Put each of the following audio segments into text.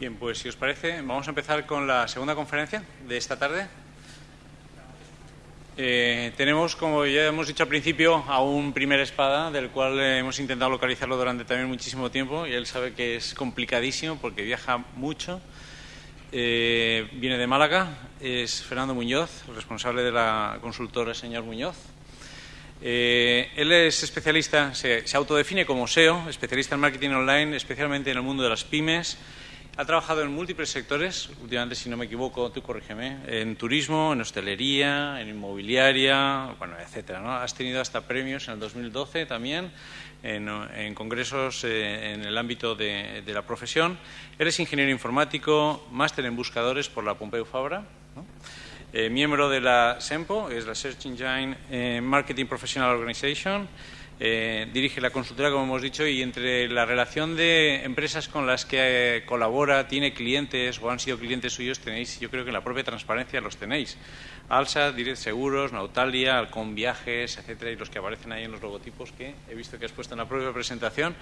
Bien, pues si os parece, vamos a empezar con la segunda conferencia de esta tarde. Eh, tenemos, como ya hemos dicho al principio, a un primer espada, del cual hemos intentado localizarlo durante también muchísimo tiempo, y él sabe que es complicadísimo porque viaja mucho. Eh, viene de Málaga, es Fernando Muñoz, responsable de la consultora Señor Muñoz. Eh, él es especialista, se, se autodefine como SEO, especialista en marketing online, especialmente en el mundo de las pymes ha trabajado en múltiples sectores, últimamente, si no me equivoco, tú corrígeme, en turismo, en hostelería, en inmobiliaria, bueno, etcétera. ¿no? Has tenido hasta premios en el 2012 también, en, congresos eh, en el ámbito de, la profesión. Eres ingeniero informático, máster en buscadores por la Pompeu Fabra. Eh, miembro de la SEMPO, es la Search Engine eh, Marketing Professional Organization, eh, dirige la consultora, como hemos dicho, y entre la relación de empresas con las que eh, colabora, tiene clientes o han sido clientes suyos, tenéis, yo creo que la propia transparencia los tenéis. Alsa, Direct Seguros, Nautalia, Alcon Viajes, etcétera, y los que aparecen ahí en los logotipos que he visto que has puesto en la propia presentación.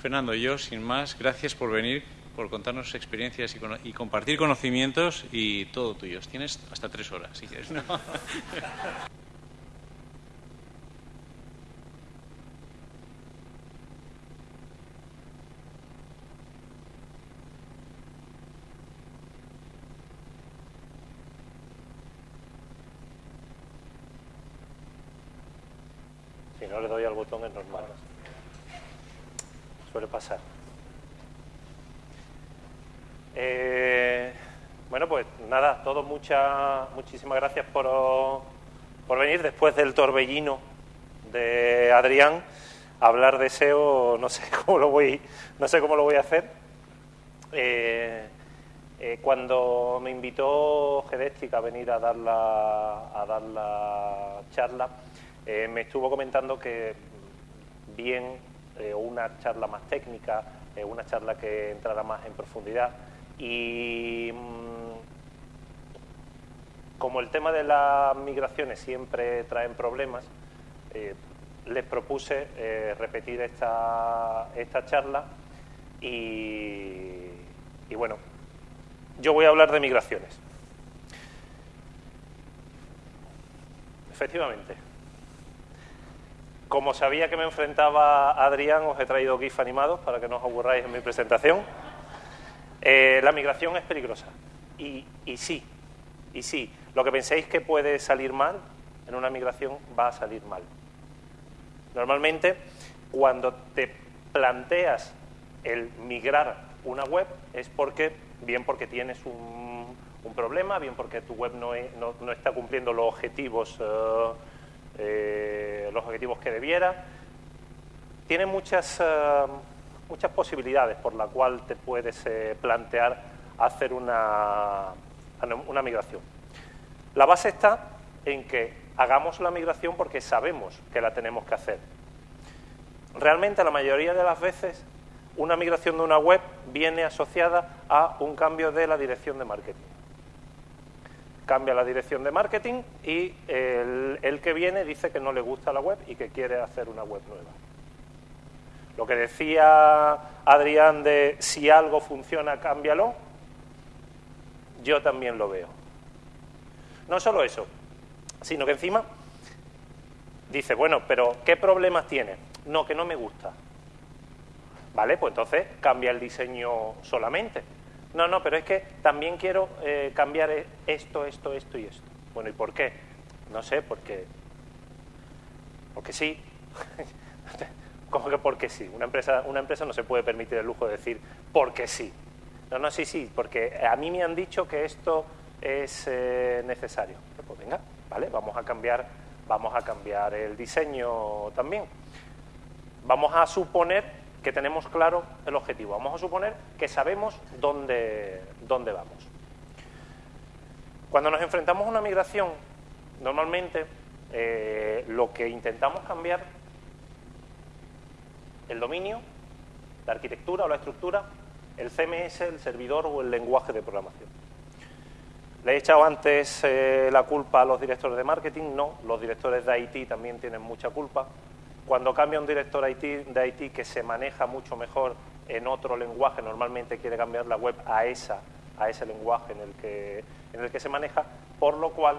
Fernando, yo, sin más, gracias por venir, por contarnos experiencias y, compartir conocimientos y todo tuyo. Tienes hasta tres horas, si quieres. ¿no? no le doy al botón es normal. Suele pasar. Eh, bueno, pues nada, todos muchas, muchísimas gracias por, por venir después del torbellino de Adrián. hablar de SEO no sé cómo lo voy, no sé cómo lo voy a hacer. Eh, eh, cuando me invitó Gedestic a venir a dar la, a dar la charla, eh, me estuvo comentando que bien eh, una charla más técnica, eh, una charla que entrara más en profundidad y mm, como el tema de las migraciones siempre traen problemas, les propuse repetir esta, esta charla y, y bueno, yo voy a hablar de migraciones. Efectivamente, como sabía que me enfrentaba Adrián, os he traído GIF animados para que no os aburráis en mi presentación. Eh, la migración es peligrosa. Y, sí, y sí. Lo que penséis que puede salir mal, en una migración va a salir mal. Normalmente, cuando te planteas el migrar una web, es porque, bien porque tienes un, problema, bien porque tu web no, no, está cumpliendo los objetivos. Eh, eh, los objetivos que debiera. Tiene muchas, eh, muchas posibilidades por la cual te puedes eh, plantear hacer una, una migración. La base está en que hagamos la migración porque sabemos que la tenemos que hacer. Realmente la mayoría de las veces una migración de una web viene asociada a un cambio de la dirección de marketing cambia la dirección de marketing y el, que viene dice que no le gusta la web y que quiere hacer una web nueva. Lo que decía Adrián de si algo funciona, cámbialo, yo también lo veo. No solo eso, sino que encima dice, bueno, pero ¿qué problemas tiene? No, que no me gusta. Vale, pues entonces cambia el diseño solamente. No, no, pero es que también quiero eh, cambiar esto, esto, esto y esto. Bueno, ¿y por qué? No sé, porque... Porque sí. ¿Cómo que porque sí? Una empresa, una empresa no se puede permitir el lujo de decir porque sí. No, no, sí, sí, porque a mí me han dicho que esto es eh, necesario. Pues venga, vale, vamos a cambiar, vamos a cambiar el diseño también. Vamos a suponer que tenemos claro el objetivo. Vamos a suponer que sabemos dónde, dónde vamos. Cuando nos enfrentamos a una migración, normalmente eh, lo que intentamos cambiar el dominio, la arquitectura o la estructura, el CMS, el servidor o el lenguaje de programación. Le he echado antes eh, la culpa a los directores de marketing, no, los directores de IT también tienen mucha culpa, cuando cambia un director de IT que se maneja mucho mejor en otro lenguaje, normalmente quiere cambiar la web a, esa, a ese lenguaje en el, que, en el que se maneja, por lo cual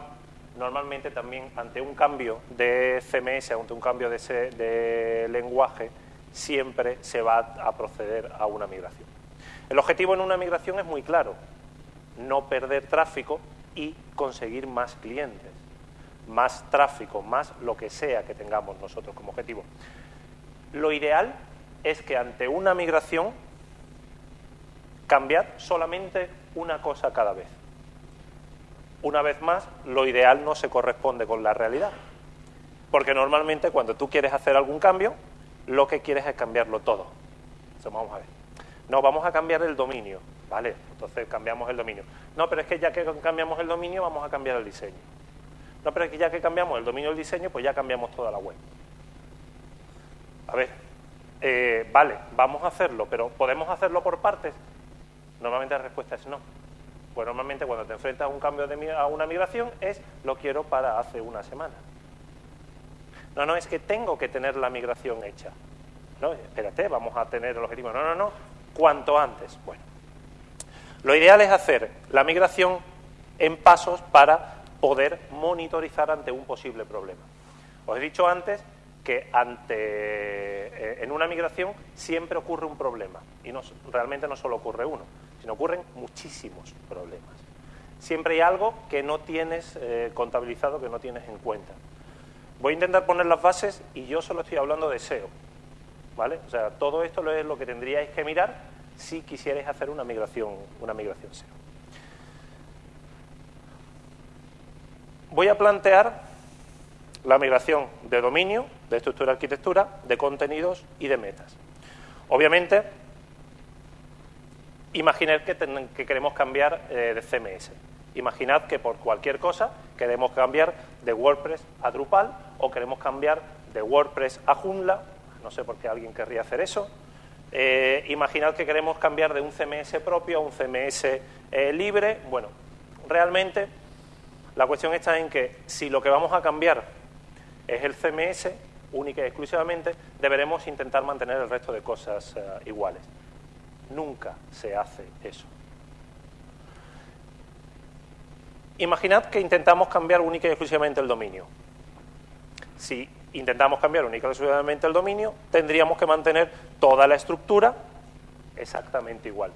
normalmente también ante un cambio de CMS, ante un cambio de lenguaje, siempre se va a proceder a una migración. El objetivo en una migración es muy claro, no perder tráfico y conseguir más clientes, más tráfico, más lo que sea que tengamos nosotros como objetivo. Lo ideal es que ante una migración cambiar solamente una cosa cada vez. Una vez más, lo ideal no se corresponde con la realidad. Porque normalmente cuando tú quieres hacer algún cambio, lo que quieres es cambiarlo todo. vamos a ver. No, vamos a cambiar el dominio. Vale, entonces cambiamos el dominio. No, pero es que ya que cambiamos el dominio, vamos a cambiar el diseño. No, pero es que ya que cambiamos el dominio y el diseño, pues ya cambiamos toda la web. A ver, eh, vale, vamos a hacerlo, pero ¿podemos hacerlo por partes? Normalmente la respuesta es no. Pues normalmente cuando te enfrentas a un cambio de, a una migración es lo quiero para hace una semana. No, no, es que tengo que tener la migración hecha. No, espérate, vamos a tener el objetivo. No, no, no, cuanto antes. Bueno, lo ideal es hacer la migración en pasos para poder monitorizar ante un posible problema. Os he dicho antes que ante, eh, en una migración siempre ocurre un problema y no, realmente no solo ocurre uno, sino ocurren muchísimos problemas. Siempre hay algo que no tienes eh, contabilizado, que no tienes en cuenta. Voy a intentar poner las bases y yo solo estoy hablando de SEO. ¿vale? O sea, todo esto es lo que tendríais que mirar si quisierais hacer una migración, una migración SEO. Voy a plantear la migración de dominio, de estructura arquitectura, de contenidos y de metas. Obviamente, imaginad que, que queremos cambiar eh, de CMS. Imaginad que por cualquier cosa queremos cambiar de WordPress a Drupal o queremos cambiar de WordPress a Joomla. No sé por qué alguien querría hacer eso. Eh, imaginad que queremos cambiar de un CMS propio a un CMS eh, libre. Bueno, realmente la cuestión está en que si lo que vamos a cambiar es el CMS, única y exclusivamente, deberemos intentar mantener el resto de cosas eh, iguales. Nunca se hace eso. Imaginad que intentamos cambiar única y exclusivamente el dominio. Si intentamos cambiar única y exclusivamente el dominio, tendríamos que mantener toda la estructura exactamente igual.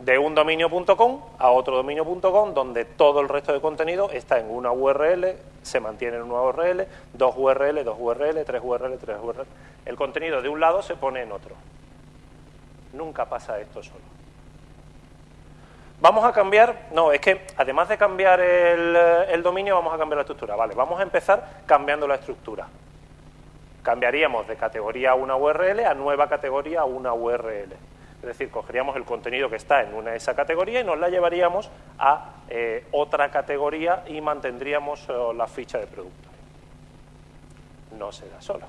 De un dominio.com a otro dominio.com, donde todo el resto de contenido está en una URL, se mantiene en una URL, dos URL, dos URL, tres URL, tres URL. El contenido de un lado se pone en otro. Nunca pasa esto solo. Vamos a cambiar, no, es que además de cambiar el, dominio, vamos a cambiar la estructura. Vale, vamos a empezar cambiando la estructura. Cambiaríamos de categoría a una URL a nueva categoría a una URL. Es decir, cogeríamos el contenido que está en una de esa categoría y nos la llevaríamos a eh, otra categoría y mantendríamos eh, la ficha de producto. No se da solo.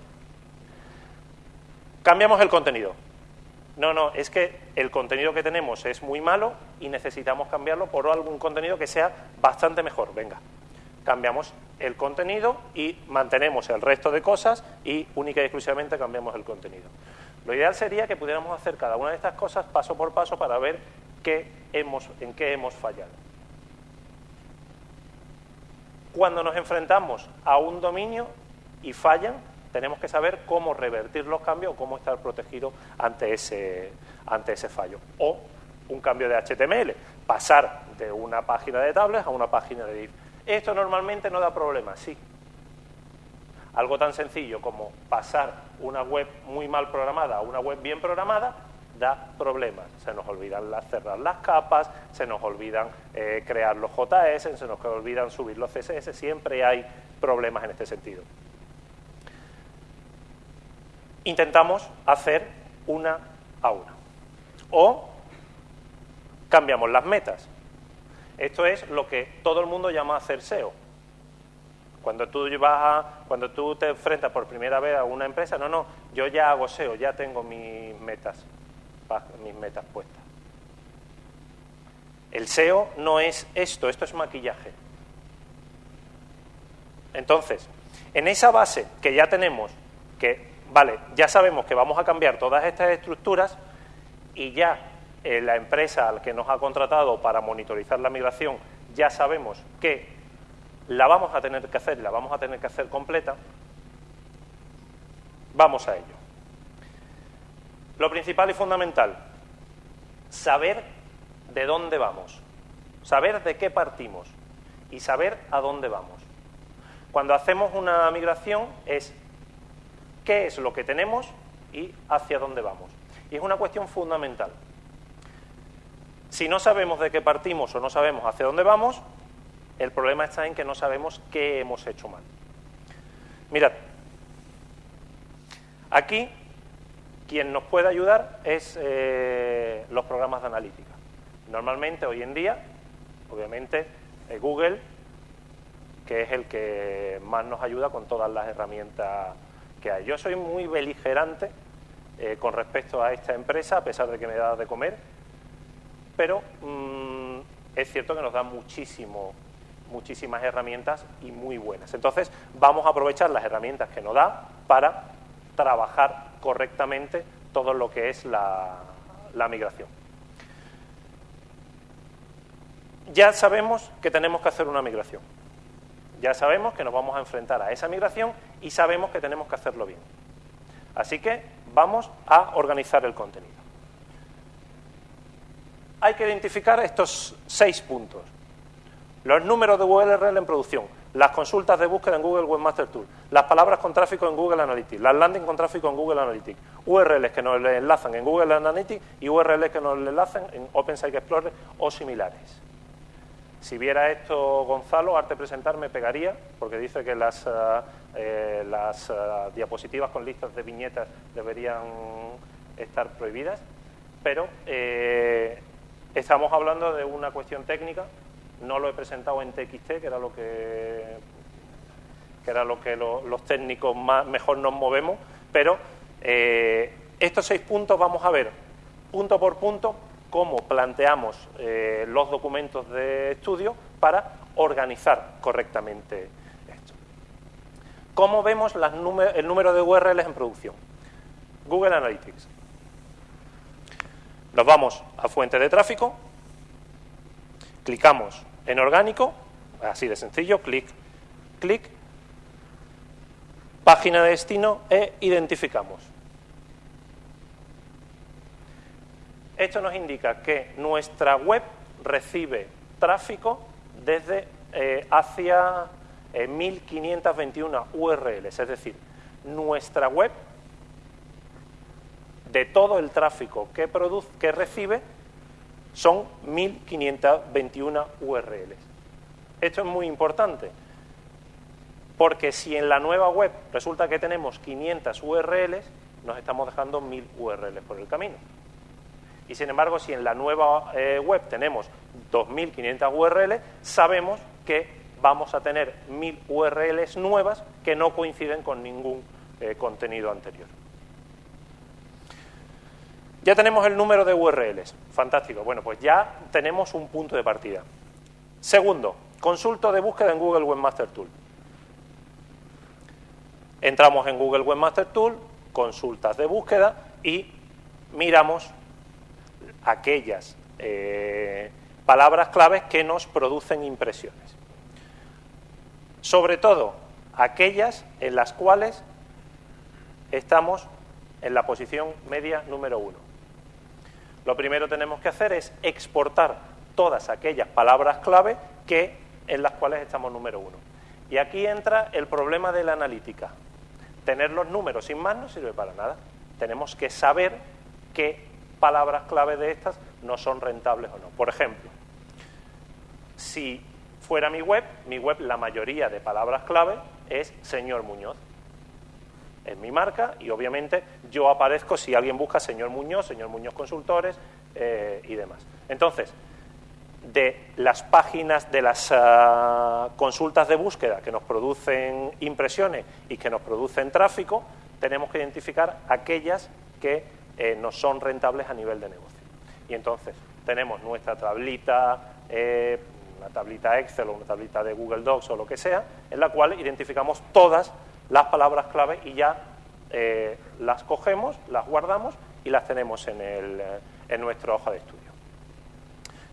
Cambiamos el contenido. No, no, es que el contenido que tenemos es muy malo y necesitamos cambiarlo por algún contenido que sea bastante mejor. Venga, cambiamos el contenido y mantenemos el resto de cosas y única y exclusivamente cambiamos el contenido. Lo ideal sería que pudiéramos hacer cada una de estas cosas paso por paso para ver qué hemos, en qué hemos fallado. Cuando nos enfrentamos a un dominio y fallan, tenemos que saber cómo revertir los cambios o cómo estar protegido ante ese, ante ese fallo. O un cambio de HTML, pasar de una página de tablets a una página de div. Esto normalmente no da problemas, sí. Algo tan sencillo como pasar una web muy mal programada a una web bien programada da problemas. Se nos olvidan cerrar las capas, se nos olvidan eh, crear los JS, se nos olvidan subir los CSS, siempre hay problemas en este sentido intentamos hacer una a una. O cambiamos las metas. Esto es lo que todo el mundo llama hacer SEO. Cuando tú, vas cuando tú te enfrentas por primera vez a una empresa, no, no, yo ya hago SEO, ya tengo mis metas, mis metas puestas. El SEO no es esto, esto es maquillaje. Entonces, en esa base que ya tenemos, que vale, ya sabemos que vamos a cambiar todas estas estructuras y ya eh, la empresa al que nos ha contratado para monitorizar la migración ya sabemos que la vamos a tener que hacer, la vamos a tener que hacer completa, vamos a ello. Lo principal y fundamental, saber de dónde vamos, saber de qué partimos y saber a dónde vamos. Cuando hacemos una migración es qué es lo que tenemos y hacia dónde vamos. Y es una cuestión fundamental. Si no sabemos de qué partimos o no sabemos hacia dónde vamos, el problema está en que no sabemos qué hemos hecho mal. Mirad, aquí quien nos puede ayudar es eh, los programas de analítica. Normalmente hoy en día, obviamente, eh, Google, que es el que más nos ayuda con todas las herramientas que hay. Yo soy muy beligerante eh, con respecto a esta empresa, a pesar de que me da de comer, pero mm, es cierto que nos da muchísimo, muchísimas herramientas y muy buenas. Entonces, vamos a aprovechar las herramientas que nos da para trabajar correctamente todo lo que es la, migración. Ya sabemos que tenemos que hacer una migración. Ya sabemos que nos vamos a enfrentar a esa migración y sabemos que tenemos que hacerlo bien. Así que vamos a organizar el contenido. Hay que identificar estos seis puntos. Los números de URL en producción, las consultas de búsqueda en Google Webmaster Tool, las palabras con tráfico en Google Analytics, las landing con tráfico en Google Analytics, URLs que nos enlazan en Google Analytics y URLs que nos enlazan en OpenSite Explorer o similares. Si viera esto Gonzalo, arte presentar me pegaría, porque dice que las, eh, eh, las eh, diapositivas con listas de viñetas deberían estar prohibidas, pero estamos hablando de una cuestión técnica, no lo he presentado en TXT, que era lo que, que, era lo que los técnicos más, mejor nos movemos, pero estos seis puntos vamos a ver punto por punto cómo planteamos eh, los documentos de estudio para organizar correctamente esto. ¿Cómo vemos el número de URLs en producción? Google Analytics. Nos vamos a fuente de tráfico, clicamos en orgánico, así de sencillo, clic, clic, página de destino e identificamos. Esto nos indica que nuestra web recibe tráfico desde eh, hacia 1521 eh, URLs, es decir, nuestra web de todo el tráfico que, produce, que recibe son 1521 URLs. Esto es muy importante, porque si en la nueva web resulta que tenemos 500 URLs, nos estamos dejando 1000 URLs por el camino. Y sin embargo, si en la nueva eh, web tenemos 2.500 URLs, sabemos que vamos a tener 1.000 URLs nuevas que no coinciden con ningún eh, contenido anterior. Ya tenemos el número de URLs. Fantástico. Bueno, pues ya tenemos un punto de partida. Segundo, consulto de búsqueda en Google Webmaster Tool. Entramos en Google Webmaster Tool, consultas de búsqueda y miramos aquellas eh, palabras claves que nos producen impresiones. Sobre todo, aquellas en las cuales estamos en la posición media número uno. Lo primero que tenemos que hacer es exportar todas aquellas palabras clave que, en las cuales estamos número uno. Y aquí entra el problema de la analítica. Tener los números sin más no sirve para nada. Tenemos que saber qué palabras clave de estas no son rentables o no. Por ejemplo, si fuera mi web, mi web la mayoría de palabras clave es señor Muñoz. Es mi marca y obviamente yo aparezco si alguien busca señor Muñoz, señor Muñoz Consultores eh, y demás. Entonces, de las páginas, de las ah, consultas de búsqueda que nos producen impresiones y que nos producen tráfico, tenemos que identificar aquellas que eh, no son rentables a nivel de negocio. Y entonces tenemos nuestra tablita, eh, una tablita Excel o una tablita de Google Docs o lo que sea, en la cual identificamos todas las palabras clave y ya eh, las cogemos, las guardamos y las tenemos en, el, en nuestra hoja de estudio.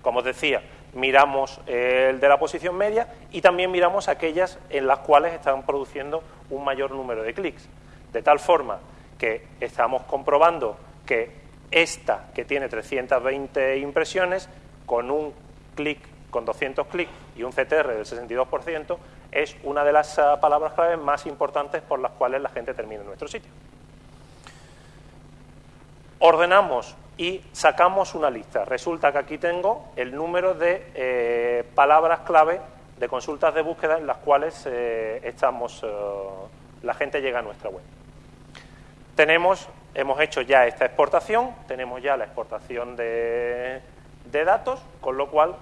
Como os decía, miramos el de la posición media y también miramos aquellas en las cuales están produciendo un mayor número de clics. De tal forma que estamos comprobando que esta, que tiene 320 impresiones, con un clic, con 200 clics y un CTR del 62%, es una de las ah, palabras clave más importantes por las cuales la gente termina en nuestro sitio. Ordenamos y sacamos una lista. Resulta que aquí tengo el número de eh, palabras clave de consultas de búsqueda en las cuales eh, estamos, eh, la gente llega a nuestra web. Tenemos, hemos hecho ya esta exportación, tenemos ya la exportación de datos, con lo cual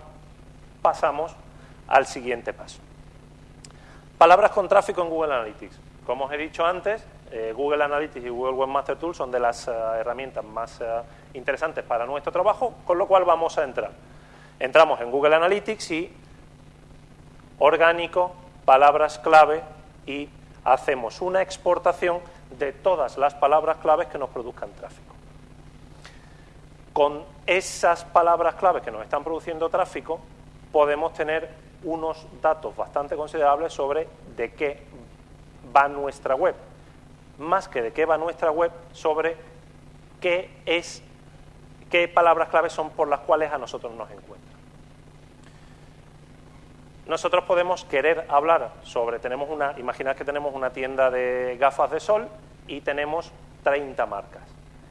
pasamos al siguiente paso. Palabras con tráfico en Google Analytics. Como os he dicho antes, eh, Google Analytics y Google Webmaster Tools son de las eh, herramientas más eh, interesantes para nuestro trabajo, con lo cual vamos a entrar. Entramos en Google Analytics y orgánico, palabras clave y hacemos una exportación de todas las palabras claves que nos produzcan tráfico. Con esas palabras claves que nos están produciendo tráfico, podemos tener unos datos bastante considerables sobre de qué va nuestra web más que de qué va nuestra web, sobre qué es, qué palabras claves son por las cuales a nosotros nos encuentran. Nosotros podemos querer hablar sobre, tenemos una, imaginad que tenemos una tienda de gafas de sol y tenemos 30 marcas.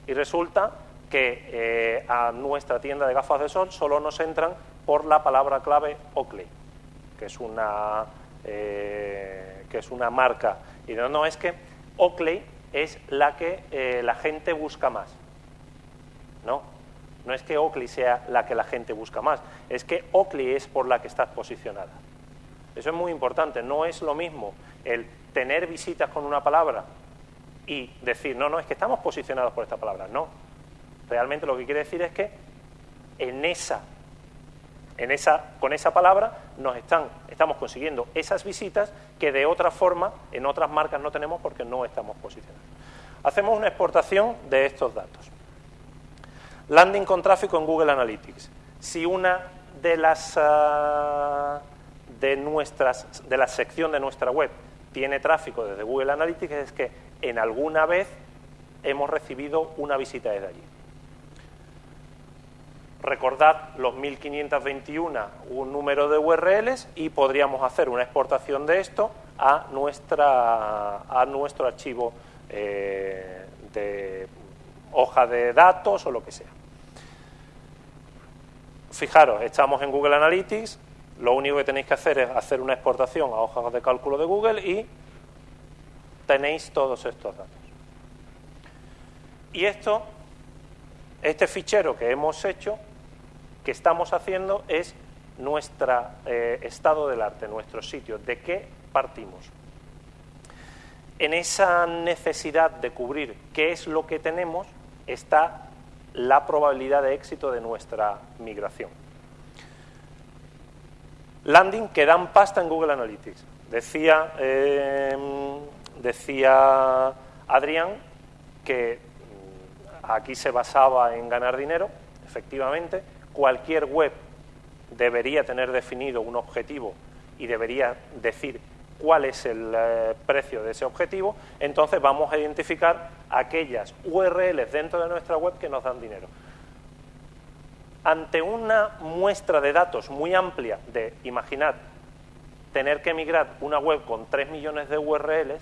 Y resulta que eh, a nuestra tienda de gafas de sol solo nos entran por la palabra clave Oakley, que es una, eh, que es una marca. Y no, no es que Oakley es la que eh, la gente busca más. No, no es que Oakley sea la que la gente busca más, es que Oakley es por la que estás posicionada. Eso es muy importante, no es lo mismo el tener visitas con una palabra y decir, no, no, es que estamos posicionados por esta palabra. No, realmente lo que quiere decir es que en esa en esa, con esa palabra nos están, estamos consiguiendo esas visitas que de otra forma en otras marcas no tenemos porque no estamos posicionados. Hacemos una exportación de estos datos. Landing con tráfico en Google Analytics. Si una de las uh, de nuestras de la sección de nuestra web tiene tráfico desde Google Analytics es que en alguna vez hemos recibido una visita desde allí. Recordad los 1521, un número de URLs y podríamos hacer una exportación de esto a, nuestra, a nuestro archivo eh, de hoja de datos o lo que sea. Fijaros, estamos en Google Analytics, lo único que tenéis que hacer es hacer una exportación a hojas de cálculo de Google y tenéis todos estos datos. Y esto, este fichero que hemos hecho, que estamos haciendo es nuestro eh, estado del arte, nuestro sitio, de qué partimos. En esa necesidad de cubrir qué es lo que tenemos está la probabilidad de éxito de nuestra migración. Landing que dan pasta en Google Analytics. Decía, em, decía Adrián que mm, aquí se basaba en ganar dinero, efectivamente, cualquier web debería tener definido un objetivo y debería decir cuál es el eh, precio de ese objetivo, entonces vamos a identificar aquellas URLs dentro de nuestra web que nos dan dinero. Ante una muestra de datos muy amplia de, imaginad, tener que migrar una web con 3 millones de URLs,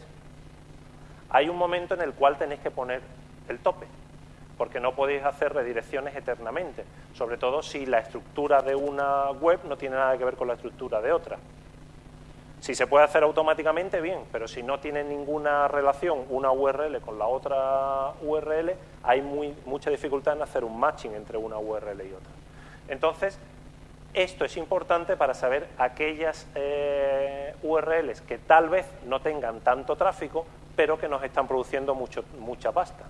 hay un momento en el cual tenéis que poner el tope porque no podéis hacer redirecciones eternamente, sobre todo si la estructura de una web no tiene nada que ver con la estructura de otra. Si se puede hacer automáticamente, bien, pero si no tiene ninguna relación una URL con la otra URL, hay mucha dificultad en hacer un matching entre una URL y otra. Entonces, esto es importante para saber aquellas eh, URLs que tal vez no tengan tanto tráfico, pero que nos están produciendo mucho, mucha pasta.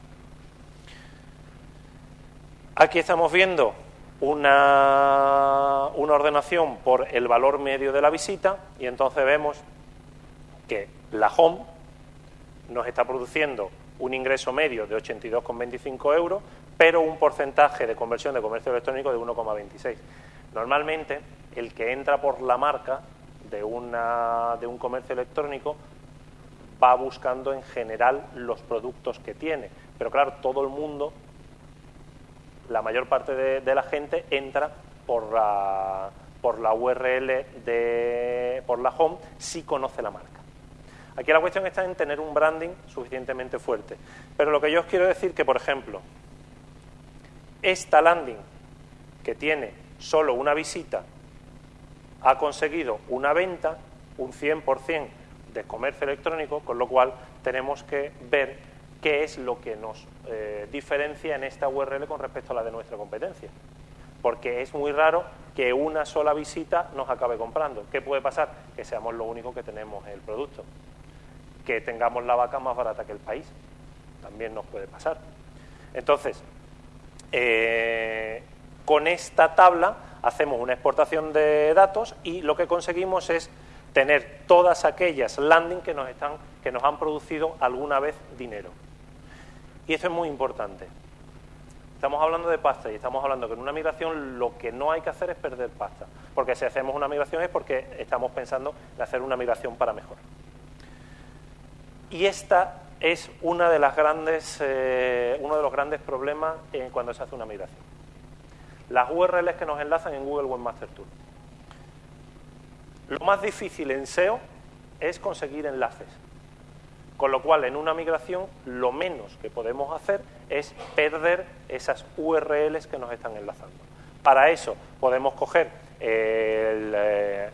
Aquí estamos viendo una, ordenación por el valor medio de la visita y entonces vemos que la home nos está produciendo un ingreso medio de 82,25 euros, pero un porcentaje de conversión de comercio electrónico de 1,26. Normalmente, el que entra por la marca de, una, de un comercio electrónico va buscando en general los productos que tiene. Pero claro, todo el mundo, la mayor parte de, la gente entra por la, por la URL de por la home si conoce la marca. Aquí la cuestión está en tener un branding suficientemente fuerte. Pero lo que yo os quiero decir que, por ejemplo, esta landing que tiene solo una visita ha conseguido una venta, un 100% de comercio electrónico, con lo cual tenemos que ver qué es lo que nos eh, diferencia en esta URL con respecto a la de nuestra competencia. Porque es muy raro que una sola visita nos acabe comprando. ¿Qué puede pasar? Que seamos lo único que tenemos el producto. Que tengamos la vaca más barata que el país. También nos puede pasar. Entonces, eh, con esta tabla hacemos una exportación de datos y lo que conseguimos es tener todas aquellas landing que nos, están, que nos han producido alguna vez dinero. Y esto es muy importante. Estamos hablando de pasta y estamos hablando que en una migración lo que no hay que hacer es perder pasta. Porque si hacemos una migración es porque estamos pensando en hacer una migración para mejor. Y esta es una de las grandes, eh, uno de los grandes problemas en cuando se hace una migración. Las URLs que nos enlazan en Google Webmaster Tool. Lo más difícil en SEO es conseguir enlaces. Con lo cual, en una migración, lo menos que podemos hacer es perder esas URLs que nos están enlazando. Para eso podemos coger el eh,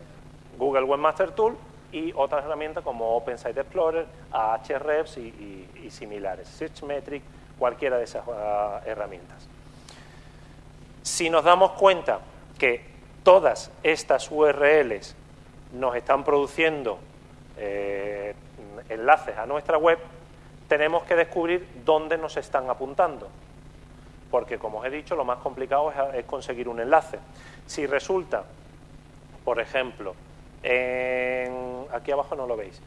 Google Webmaster Tool y otras herramientas como Open Site Explorer, Ahrefs y, y, similares, SearchMetric, cualquiera de esas ah, herramientas. Si nos damos cuenta que todas estas URLs nos están produciendo eh, enlaces a nuestra web, tenemos que descubrir dónde nos están apuntando. Porque, como os he dicho, lo más complicado es, conseguir un enlace. Si resulta, por ejemplo, en, aquí abajo no lo veis,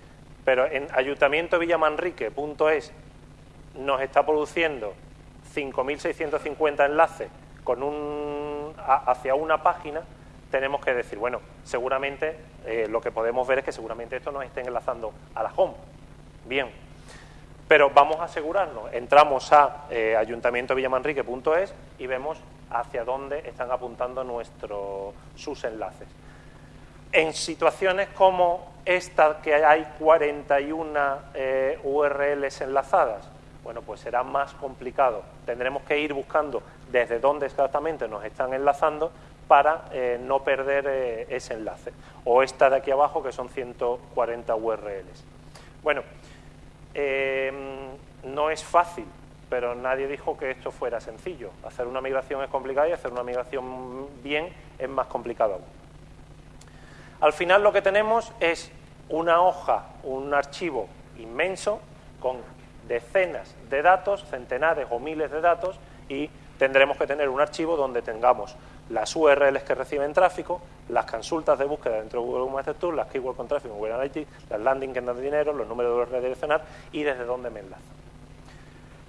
pero en ayuntamientovillamanrique.es nos está produciendo 5.650 enlaces con un, hacia una página, tenemos que decir, bueno, seguramente eh, lo que podemos ver es que seguramente esto nos esté enlazando a la home. Bien, pero vamos a asegurarnos, entramos a eh, ayuntamientovillamanrique.es y vemos hacia dónde están apuntando nuestros, sus enlaces. En situaciones como esta, que hay 41 eh, URLs enlazadas, bueno, pues será más complicado. Tendremos que ir buscando desde dónde exactamente nos están enlazando para eh, no perder eh, ese enlace. O esta de aquí abajo, que son 140 URLs. Bueno, em, no es fácil, pero nadie dijo que esto fuera sencillo. Hacer una migración es complicado y hacer una migración bien es más complicado aún. Al final lo que tenemos es una hoja, un archivo inmenso con decenas de datos, centenares o miles de datos y tendremos que tener un archivo donde tengamos las URLs que reciben tráfico, las consultas de búsqueda dentro de Google Maps Tool, las keywords con tráfico en Google Analytics, las landing que dan dinero, los números de redireccionar y desde dónde me enlazo.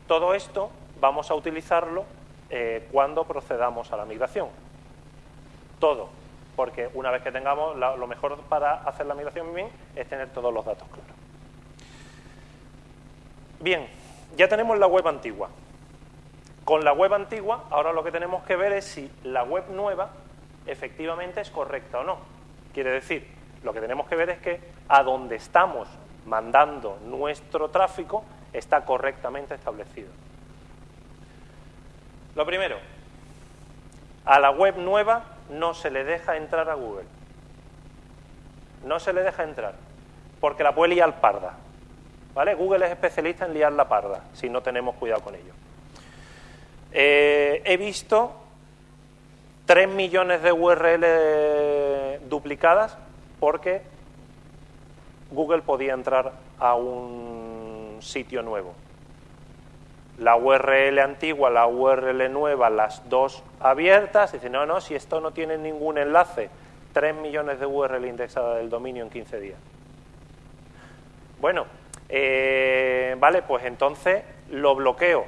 Todo esto vamos a utilizarlo eh, cuando procedamos a la migración. Todo, porque una vez que tengamos, lo mejor para hacer la migración bien es tener todos los datos claros. Bien, ya tenemos la web antigua. Con la web antigua, ahora lo que tenemos que ver es si la web nueva efectivamente es correcta o no. Quiere decir, lo que tenemos que ver es que a donde estamos mandando nuestro tráfico está correctamente establecido. Lo primero, a la web nueva no se le deja entrar a Google. No se le deja entrar, porque la puede liar parda. ¿Vale? Google es especialista en liar la parda, si no tenemos cuidado con ello. Eh, he visto 3 millones de URL duplicadas porque Google podía entrar a un sitio nuevo. La URL antigua, la URL nueva, las dos abiertas, dice, no, no, si esto no tiene ningún enlace, 3 millones de URL indexadas del dominio en 15 días. Bueno, eh, vale, pues entonces lo bloqueo,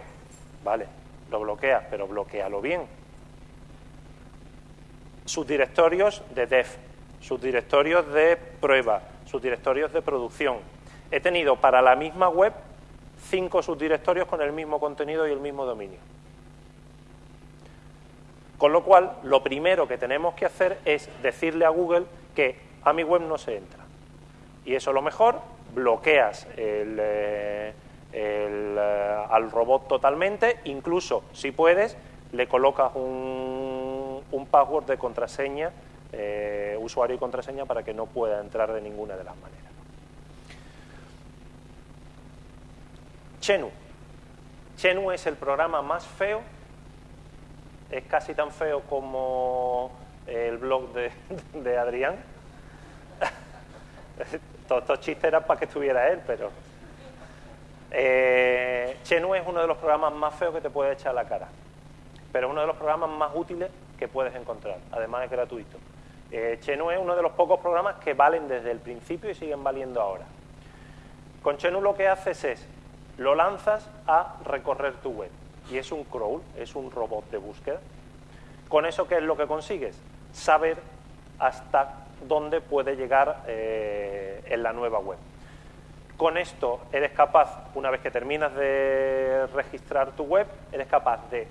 vale, lo bloqueas, pero bloquealo bien. Sus directorios de dev, sus directorios de prueba, sus directorios de producción. He tenido para la misma web cinco subdirectorios con el mismo contenido y el mismo dominio. Con lo cual, lo primero que tenemos que hacer es decirle a Google que a mi web no se entra. Y eso lo mejor, bloqueas eh, eh, al robot totalmente, incluso si puedes, le colocas un, password de contraseña, eh, usuario y contraseña, para que no pueda entrar de ninguna de las maneras. Chenu. Chenu es el programa más feo es casi tan feo como el blog de, Adrián. Todos estos chistes eran para que estuviera él, pero... Eh, es uno de los programas más feos que te puede echar a la cara, pero es uno de los programas más útiles que puedes encontrar, además es gratuito. Eh, es uno de los pocos programas que valen desde el principio y siguen valiendo ahora. Con Chenu lo que haces es, lo lanzas a recorrer tu web y es un crawl, es un robot de búsqueda. Con eso, ¿qué es lo que consigues? Saber hasta dónde puede llegar eh, en la nueva web. Con esto eres capaz, una vez que terminas de registrar tu web, eres capaz de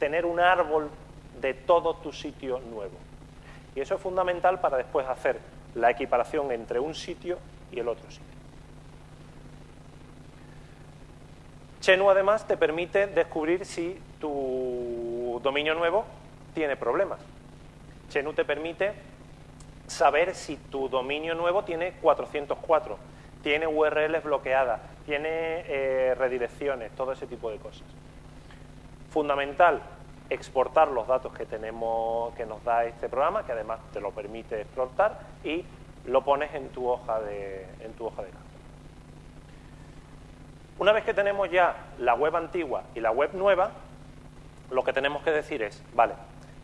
tener un árbol de todo tu sitio nuevo. Y eso es fundamental para después hacer la equiparación entre un sitio y el otro sitio. Chenu además te permite descubrir si tu dominio nuevo tiene problemas. Chenu te permite saber si tu dominio nuevo tiene 404, tiene URLs bloqueadas, tiene eh, redirecciones, todo ese tipo de cosas. Fundamental, exportar los datos que tenemos, que nos da este programa, que además te lo permite exportar, y lo pones en tu hoja de, en tu hoja de campo. Una vez que tenemos ya la web antigua y la web nueva, lo que tenemos que decir es, vale,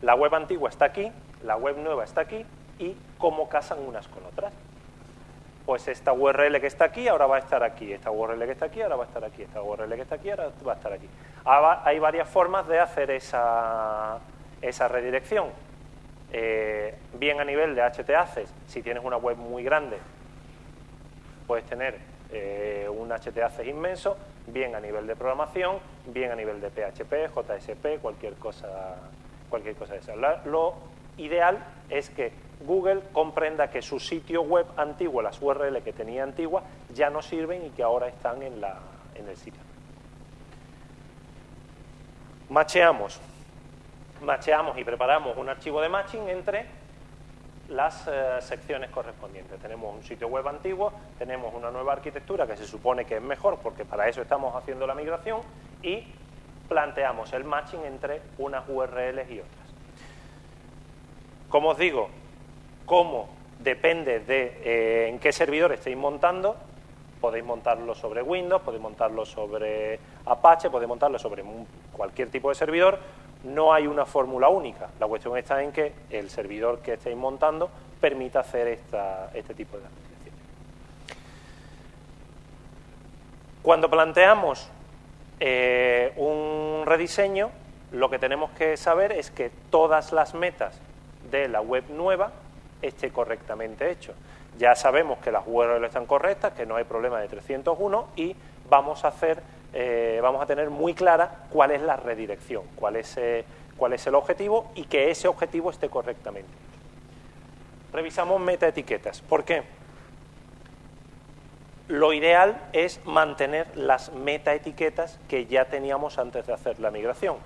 la web antigua está aquí, la web nueva está aquí, y cómo casan unas con otras. Pues esta URL que está aquí ahora va a estar aquí, esta URL que está aquí ahora va a estar aquí, esta URL que está aquí ahora va a estar aquí. Hay varias formas de hacer esa, esa redirección. Eh, bien a nivel de HTACs, si tienes una web muy grande, puedes tener eh, un HTAC inmenso, bien a nivel de programación, bien a nivel de PHP, JSP, cualquier cosa, cualquier cosa de esa. lo ideal es que Google comprenda que su sitio web antiguo, las URL que tenía antigua, ya no sirven y que ahora están en, el sitio. Macheamos. Macheamos y preparamos un archivo de matching entre las eh, secciones correspondientes. Tenemos un sitio web antiguo, tenemos una nueva arquitectura que se supone que es mejor porque para eso estamos haciendo la migración y planteamos el matching entre unas URLs y otras. Como os digo, cómo depende de eh, en qué servidor estéis montando, podéis montarlo sobre Windows, podéis montarlo sobre Apache, podéis montarlo sobre cualquier tipo de servidor, no hay una fórmula única. La cuestión está en que el servidor que estéis montando permita hacer este tipo de aplicaciones. Cuando planteamos eh, un rediseño, lo que tenemos que saber es que todas las metas de la web nueva esté correctamente hecho. Ya sabemos que las URL están correctas, que no hay problema de 301 y vamos a hacer eh, vamos a tener muy clara cuál es la redirección, cuál es, eh, cuál es el objetivo y que ese objetivo esté correctamente. Revisamos metaetiquetas. ¿Por qué? Lo ideal es mantener las metaetiquetas que ya teníamos antes de hacer la migración.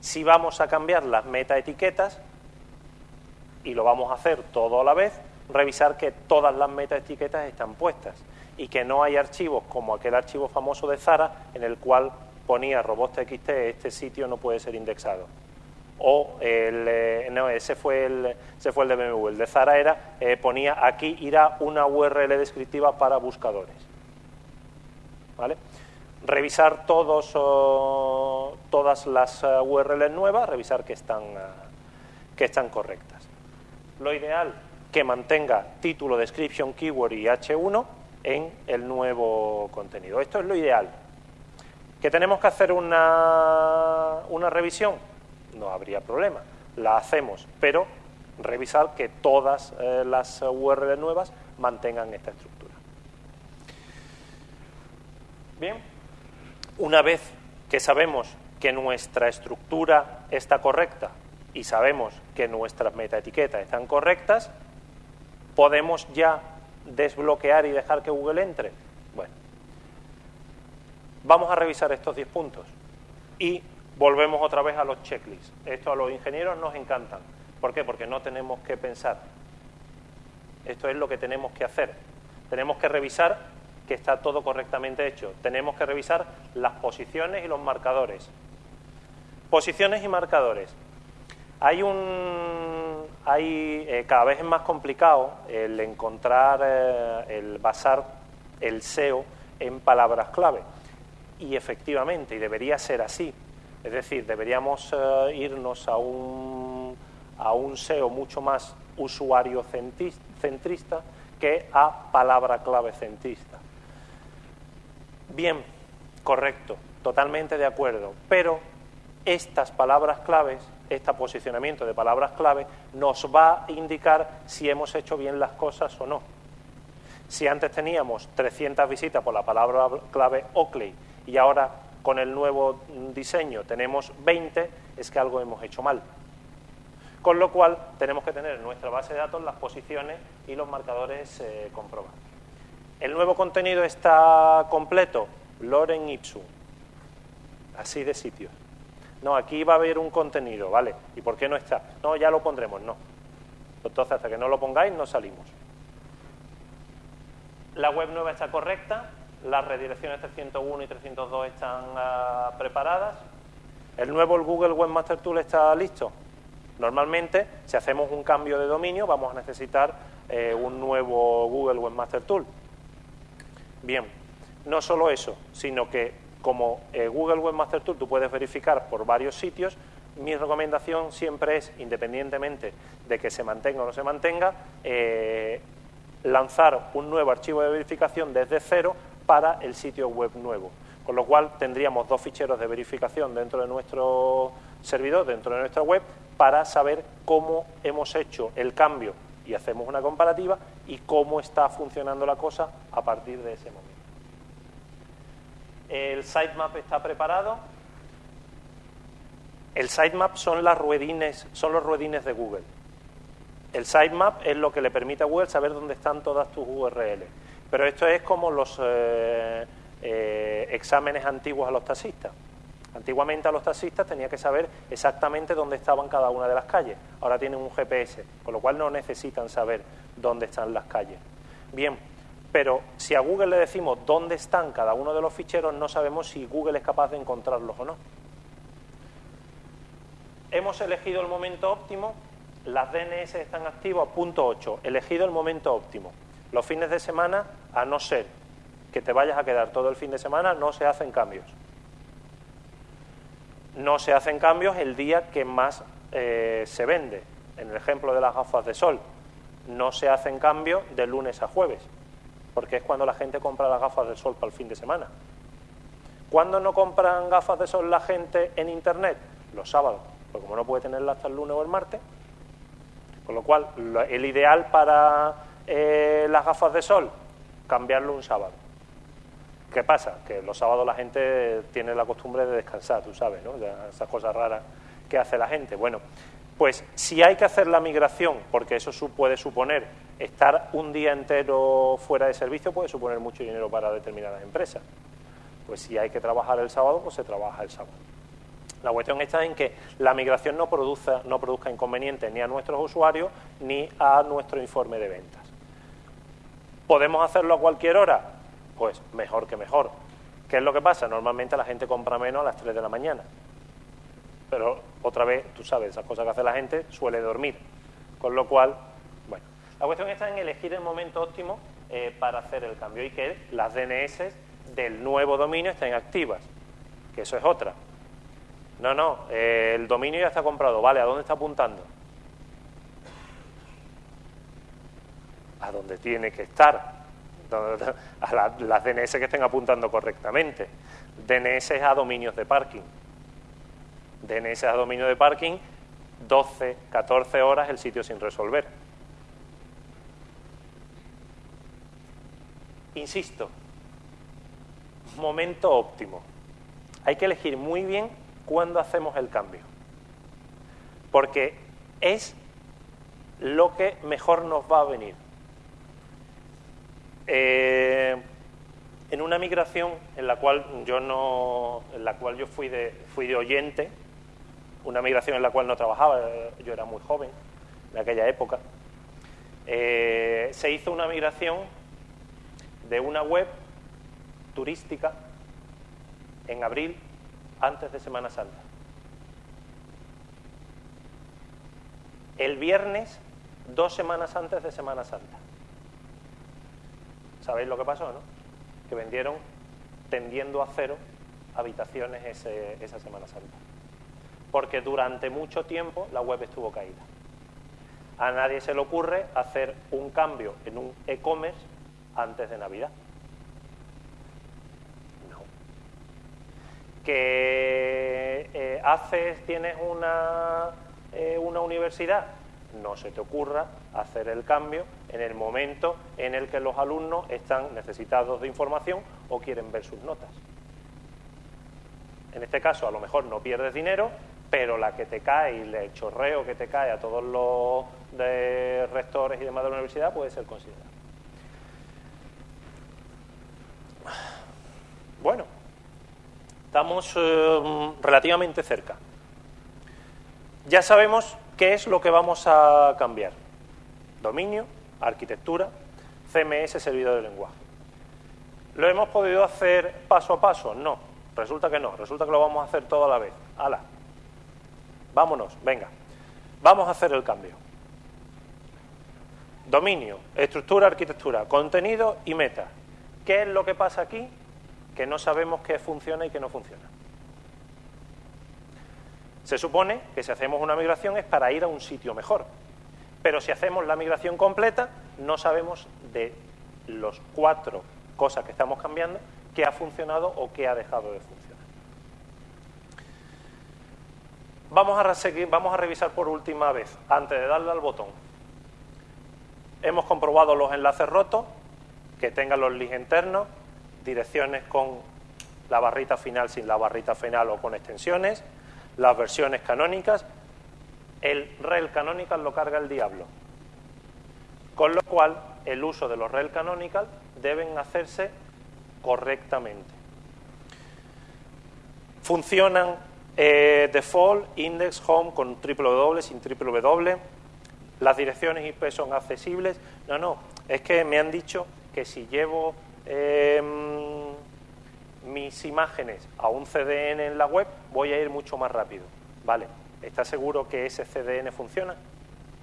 Si vamos a cambiar las metaetiquetas, y lo vamos a hacer todo a la vez, revisar que todas las metaetiquetas están puestas y que no hay archivos como aquel archivo famoso de Zara en el cual ponía robots.txt este sitio no puede ser indexado. O el, eh, no, ese fue el, ese fue el de BMW. El de Zara era, eh, ponía aquí irá una URL descriptiva para buscadores. ¿Vale? Revisar todos, todas las uh, URLs nuevas, revisar que están, que están correctas. Lo ideal, que mantenga título, description, keyword y H1 en el nuevo contenido. Esto es lo ideal. ¿Que tenemos que hacer una, una revisión? No habría problema, la hacemos, pero revisar que todas eh, las URL nuevas mantengan esta estructura. Bien, una vez que sabemos que nuestra estructura está correcta y sabemos que nuestras metaetiquetas están correctas, podemos ya desbloquear y dejar que Google entre. Bueno, vamos a revisar estos 10 puntos y volvemos otra vez a los checklists. Esto a los ingenieros nos encantan. ¿Por qué? Porque no tenemos que pensar. Esto es lo que tenemos que hacer. Tenemos que revisar que está todo correctamente hecho. Tenemos que revisar las posiciones y los marcadores. Posiciones y marcadores. Hay un, hay eh, cada vez es más complicado el encontrar, eh, el basar el SEO en palabras clave. Y efectivamente, y debería ser así. Es decir, deberíamos eh, irnos a un, a un SEO mucho más usuario centrista que a palabra clave centrista. Bien, correcto, totalmente de acuerdo, pero estas palabras claves, este posicionamiento de palabras clave, nos va a indicar si hemos hecho bien las cosas o no. Si antes teníamos 300 visitas por la palabra clave Oakley y ahora con el nuevo diseño tenemos 20, es que algo hemos hecho mal. Con lo cual tenemos que tener en nuestra base de datos las posiciones y los marcadores eh, comprobados. El nuevo contenido está completo, Loren Ipsum, así de sitios. No, aquí va a haber un contenido, ¿vale? ¿Y por qué no está? No, ya lo pondremos, no. Entonces, hasta que no lo pongáis, no salimos. La web nueva está correcta, las redirecciones 301 y 302 están ah, preparadas. El nuevo Google Webmaster Tool está listo. Normalmente, si hacemos un cambio de dominio, vamos a necesitar eh, un nuevo Google Webmaster Tool. Bien, no solo eso, sino que como eh, Google Webmaster Tool tú puedes verificar por varios sitios, mi recomendación siempre es, independientemente de que se mantenga o no se mantenga, eh, lanzar un nuevo archivo de verificación desde cero para el sitio web nuevo. Con lo cual tendríamos dos ficheros de verificación dentro de nuestro servidor, dentro de nuestra web, para saber cómo hemos hecho el cambio y hacemos una comparativa y cómo está funcionando la cosa a partir de ese momento. El sitemap está preparado. El sitemap son, las ruedines, son los ruedines de Google. El sitemap es lo que le permite a Google saber dónde están todas tus URLs. Pero esto es como los eh, eh, exámenes antiguos a los taxistas. Antiguamente a los taxistas tenía que saber exactamente dónde estaban cada una de las calles. Ahora tienen un GPS, con lo cual no necesitan saber dónde están las calles. Bien, pero si a Google le decimos dónde están cada uno de los ficheros, no sabemos si Google es capaz de encontrarlos o no. Hemos elegido el momento óptimo, las DNS están activas, punto 8, elegido el momento óptimo. Los fines de semana, a no ser que te vayas a quedar todo el fin de semana, no se hacen cambios. No se hacen cambios el día que más eh, se vende. En el ejemplo de las gafas de sol, no se hacen cambios de lunes a jueves porque es cuando la gente compra las gafas de sol para el fin de semana. ¿Cuándo no compran gafas de sol la gente en Internet? Los sábados, porque como no puede tenerlas hasta el lunes o el martes, con lo cual el ideal para eh, las gafas de sol, cambiarlo un sábado. ¿Qué pasa? Que los sábados la gente tiene la costumbre de descansar, tú sabes, ¿no? Esas cosas raras que hace la gente. Bueno, pues si hay que hacer la migración, porque eso puede suponer estar un día entero fuera de servicio, puede suponer mucho dinero para determinadas empresas. Pues si hay que trabajar el sábado, pues se trabaja el sábado. La cuestión está en que la migración no produzca, no produzca inconvenientes ni a nuestros usuarios ni a nuestro informe de ventas. ¿Podemos hacerlo a cualquier hora? Pues mejor que mejor. ¿Qué es lo que pasa? Normalmente la gente compra menos a las 3 de la mañana pero otra vez, tú sabes, esas cosas que hace la gente suele dormir. Con lo cual, bueno, la cuestión está en elegir el momento óptimo eh, para hacer el cambio y que las DNS del nuevo dominio estén activas, que eso es otra. No, no, eh, el dominio ya está comprado, vale, ¿a dónde está apuntando? A dónde tiene que estar, a las DNS que estén apuntando correctamente. DNS a dominios de parking. DNS a dominio de parking, 12, 14 horas el sitio sin resolver. Insisto, momento óptimo. Hay que elegir muy bien cuándo hacemos el cambio. Porque es lo que mejor nos va a venir. Eh, en una migración en la cual yo no, en la cual yo fui de, fui de oyente, una migración en la cual no trabajaba, yo era muy joven en aquella época, eh, se hizo una migración de una web turística en abril antes de Semana Santa. El viernes, dos semanas antes de Semana Santa. ¿Sabéis lo que pasó, no? Que vendieron tendiendo a cero habitaciones esa Semana Santa. Porque durante mucho tiempo la web estuvo caída. A nadie se le ocurre hacer un cambio en un e-commerce antes de Navidad. No. ¿Que eh, haces, tienes una, eh, una universidad? no se te ocurra hacer el cambio en el momento en el que los alumnos están necesitados de información o quieren ver sus notas. En este caso, a lo mejor no pierdes dinero, pero la que te cae y el chorreo que te cae a todos los de rectores y demás de la universidad puede ser considerado. Bueno, estamos eh, relativamente cerca. Ya sabemos ¿Qué es lo que vamos a cambiar? Dominio, arquitectura, CMS, servidor de lenguaje. ¿Lo hemos podido hacer paso a paso? No, resulta que no, resulta que lo vamos a hacer todo a la vez. ¡Hala! Vámonos, venga. Vamos a hacer el cambio. Dominio, estructura, arquitectura, contenido y meta. ¿Qué es lo que pasa aquí? Que no sabemos qué funciona y qué no funciona. Se supone que si hacemos una migración es para ir a un sitio mejor, pero si hacemos la migración completa no sabemos de los cuatro cosas que estamos cambiando qué ha funcionado o qué ha dejado de funcionar. Vamos a, vamos a revisar por última vez, antes de darle al botón. Hemos comprobado los enlaces rotos, que tengan los links internos, direcciones con la barrita final sin la barrita final o con extensiones, las versiones canónicas, el rel canonical lo carga el diablo. Con lo cual, el uso de los rel canonical deben hacerse correctamente. Funcionan eh, default, index, home con triple W, sin triple W. Las direcciones IP son accesibles. No, no, es que me han dicho que si llevo em, mis imágenes a un CDN en la web, voy a ir mucho más rápido. Vale, ¿estás seguro que ese CDN funciona?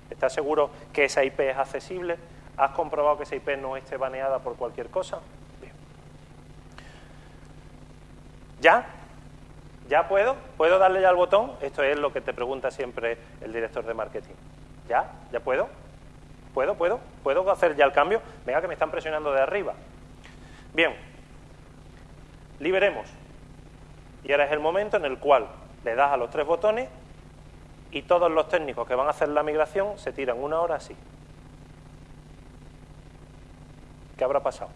¿Estás seguro que esa IP es accesible? ¿Has comprobado que esa IP no esté baneada por cualquier cosa? Bien. ¿Ya? ¿Ya puedo? ¿Puedo darle ya al botón? Esto es lo que te pregunta siempre el director de marketing. ¿Ya? ¿Ya puedo? ¿Puedo? ¿Puedo? ¿Puedo hacer ya el cambio? Venga, que me están presionando de arriba. Bien, liberemos. Y ahora es el momento en el cual le das a los tres botones y todos los técnicos que van a hacer la migración se tiran una hora así. ¿Qué habrá pasado?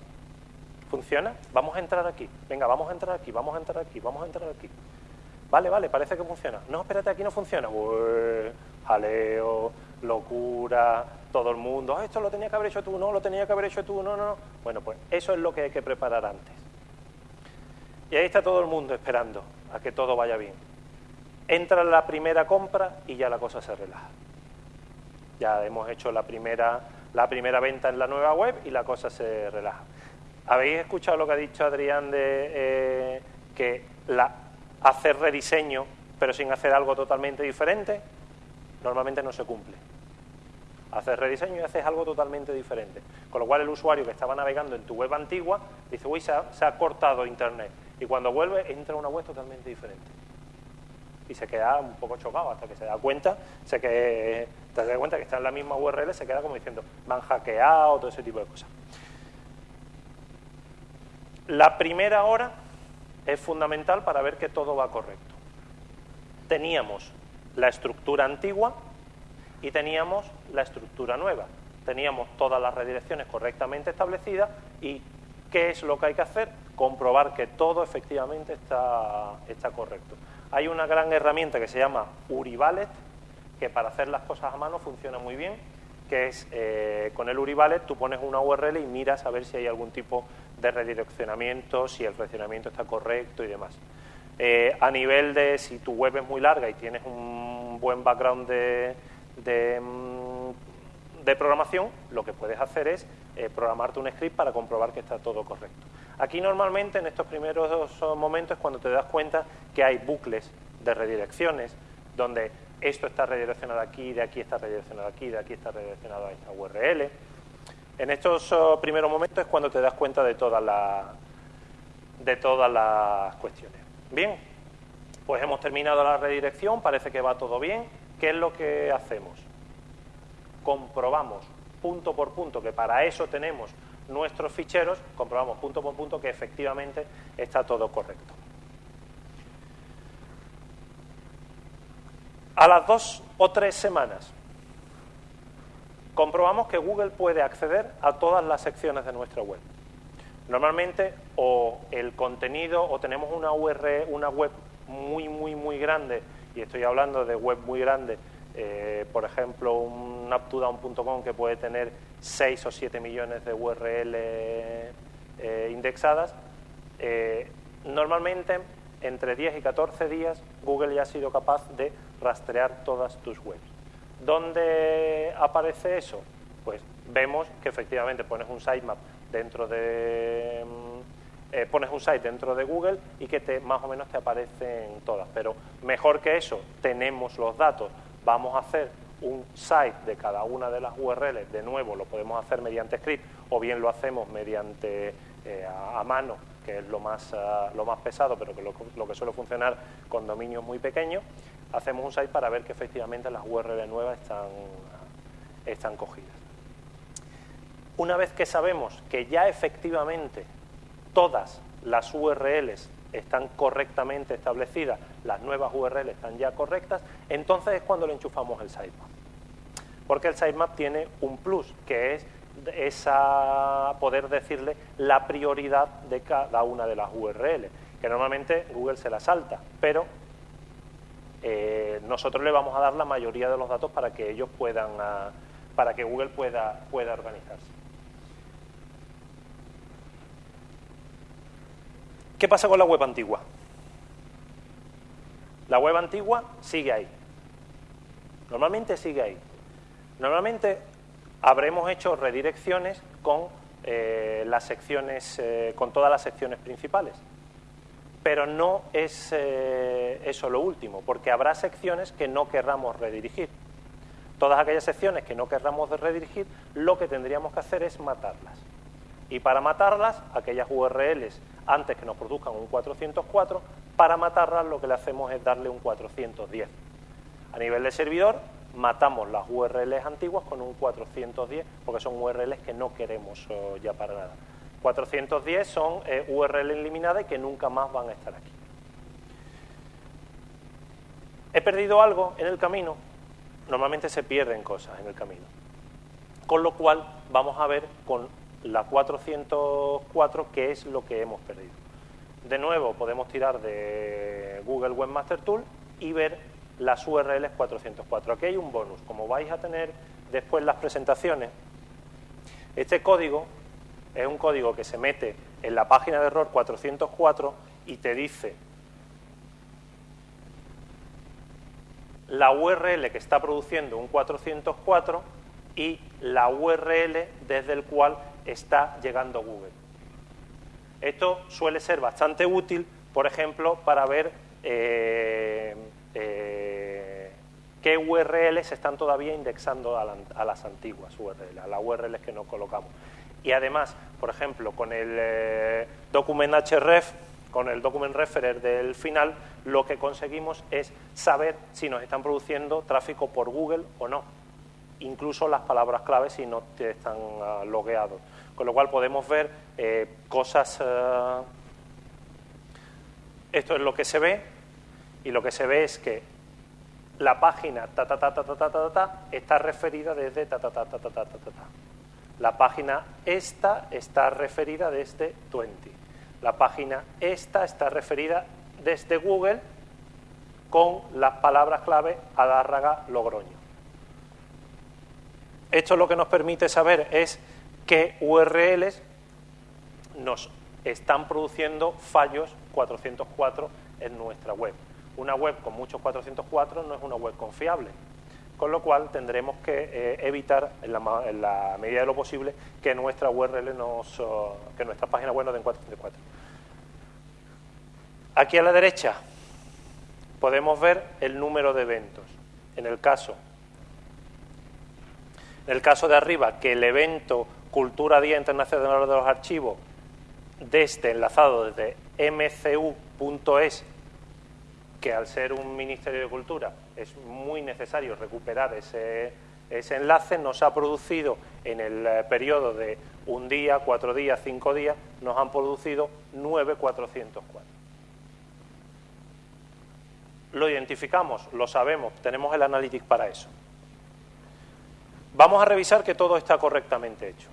¿Funciona? Vamos a entrar aquí. Venga, vamos a entrar aquí, vamos a entrar aquí, vamos a entrar aquí. Vale, vale, parece que funciona. No, espérate, aquí no funciona. jaleo, locura, todo el mundo. Ah, esto lo tenía que haber hecho tú, no, lo tenía que haber hecho tú, no, no, no. Bueno, pues eso es lo que hay que preparar antes. Y ahí está todo el mundo esperando a que todo vaya bien. Entra la primera compra y ya la cosa se relaja. Ya hemos hecho la primera, la primera venta en la nueva web y la cosa se relaja. ¿Habéis escuchado lo que ha dicho Adrián de eh, que la, hacer rediseño pero sin hacer algo totalmente diferente? Normalmente no se cumple. Haces rediseño y haces algo totalmente diferente. Con lo cual el usuario que estaba navegando en tu web antigua dice, uy, se ha cortado Internet y cuando vuelve entra una web totalmente diferente. Y se queda un poco chocado hasta que se da cuenta, se que, te das cuenta que está en la misma URL, se queda como diciendo, me han hackeado, todo ese tipo de cosas. La primera hora es fundamental para ver que todo va correcto. Teníamos la estructura antigua y teníamos la estructura nueva. Teníamos todas las redirecciones correctamente establecidas y ¿qué es lo que hay que hacer? Comprobar que todo efectivamente está, está correcto. Hay una gran herramienta que se llama Urivalet, que para hacer las cosas a mano funciona muy bien, que es eh, con el Urivalet tú pones una URL y miras a ver si hay algún tipo de redireccionamiento, si el redireccionamiento está correcto y demás. Eh, a nivel de si tu web es muy larga y tienes un buen background de, de, mm, programación, lo que puedes hacer es eh, programarte un script para comprobar que está todo correcto. Aquí normalmente en estos primeros momentos cuando te das cuenta que hay bucles de redirecciones donde esto está redireccionado aquí, de aquí está redireccionado aquí, de aquí está redireccionado a esta URL. En estos oh, primeros momentos es cuando te das cuenta de todas las de todas las cuestiones. Bien, pues hemos terminado la redirección, parece que va todo bien. ¿Qué es lo que hacemos? Comprobamos punto por punto, que para eso tenemos nuestros ficheros, comprobamos punto por punto que efectivamente está todo correcto. A las dos o tres semanas comprobamos que Google puede acceder a todas las secciones de nuestra web. Normalmente o el contenido o tenemos una URL, una web muy muy muy grande y estoy hablando de web muy grande, eh, por ejemplo un uptodown.com que puede tener 6 o 7 millones de URL eh, indexadas. Eh, normalmente entre 10 y 14 días Google ya ha sido capaz de rastrear todas tus webs. ¿Dónde aparece eso? Pues vemos que efectivamente pones un sitemap dentro de mm, eh, pones un site dentro de Google y que te, más o menos te aparecen todas. Pero mejor que eso, tenemos los datos. Vamos a hacer un site de cada una de las URLs. De nuevo, lo podemos hacer mediante script o bien lo hacemos mediante eh, a, mano, que es lo más, ah, lo más pesado, pero que lo, lo, que suele funcionar con dominios muy pequeños. Hacemos un site para ver que efectivamente las URLs nuevas están, están cogidas. Una vez que sabemos que ya efectivamente todas las URLs están correctamente establecidas, las nuevas URLs están ya correctas, entonces es cuando le enchufamos el sitemap. Porque el sitemap tiene un plus, que es esa, poder decirle la prioridad de cada una de las URLs, que normalmente Google se la salta, pero eh, nosotros le vamos a dar la mayoría de los datos para que ellos puedan, ah, para que Google pueda, pueda organizarse. ¿Qué pasa con la web antigua? La web antigua sigue ahí. Normalmente sigue ahí. Normalmente habremos hecho redirecciones con eh, las secciones, eh, con todas las secciones principales. Pero no es eh, eso lo último, porque habrá secciones que no querramos redirigir. Todas aquellas secciones que no querramos redirigir, lo que tendríamos que hacer es matarlas. Y para matarlas, aquellas URLs antes que nos produzcan un 404, para matarlas lo que le hacemos es darle un 410. A nivel de servidor, matamos las URLs antiguas con un 410, porque son URLs que no queremos eh, ya para nada. 410 son eh, URLs eliminadas y que nunca más van a estar aquí. ¿He perdido algo en el camino? Normalmente se pierden cosas en el camino. Con lo cual vamos a ver con la 404 qué es lo que hemos perdido. De nuevo podemos tirar de Google Webmaster Tool y ver las URLs 404. Aquí hay un bonus. Como vais a tener después las presentaciones, este código es un código que se mete en la página de error 404 y te dice la URL que está produciendo un 404 y la URL desde el cual está llegando Google. Esto suele ser bastante útil, por ejemplo, para ver eh, eh, qué URLs están todavía indexando a, las antiguas URLs, a las URLs que no colocamos. Y además, por ejemplo, con el eh, document href, con el document referer del final, lo que conseguimos es saber si nos están produciendo tráfico por Google o no. Incluso las palabras clave si no están uh, logueados. Con lo cual podemos ver eh, cosas, Esto es lo que se ve y lo que se ve es que la página ta ta ta ta ta ta ta, ta está referida desde ta ta ta ta ta ta ta ta. La página esta está referida desde 20. La página esta está referida desde Google con las palabras clave Adárraga Logroño. Esto lo que nos permite saber es qué URLs nos están produciendo fallos 404 en nuestra web. Una web con muchos 404 no es una web confiable, con lo cual tendremos que eh, evitar en la, medida de lo posible que nuestra URL nos, que nuestra página web nos den 404. Aquí a la derecha podemos ver el número de eventos. En el caso, en el caso de arriba, que el evento Cultura Día Internacional de los Archivos desde enlazado desde mcu.es, que al ser un Ministerio de Cultura es muy necesario recuperar ese, ese enlace, nos ha producido en el eh, periodo de un día, cuatro días, cinco días, nos han producido 9,404. Lo identificamos, lo sabemos, tenemos el analytics para eso. Vamos a revisar que todo está correctamente hecho.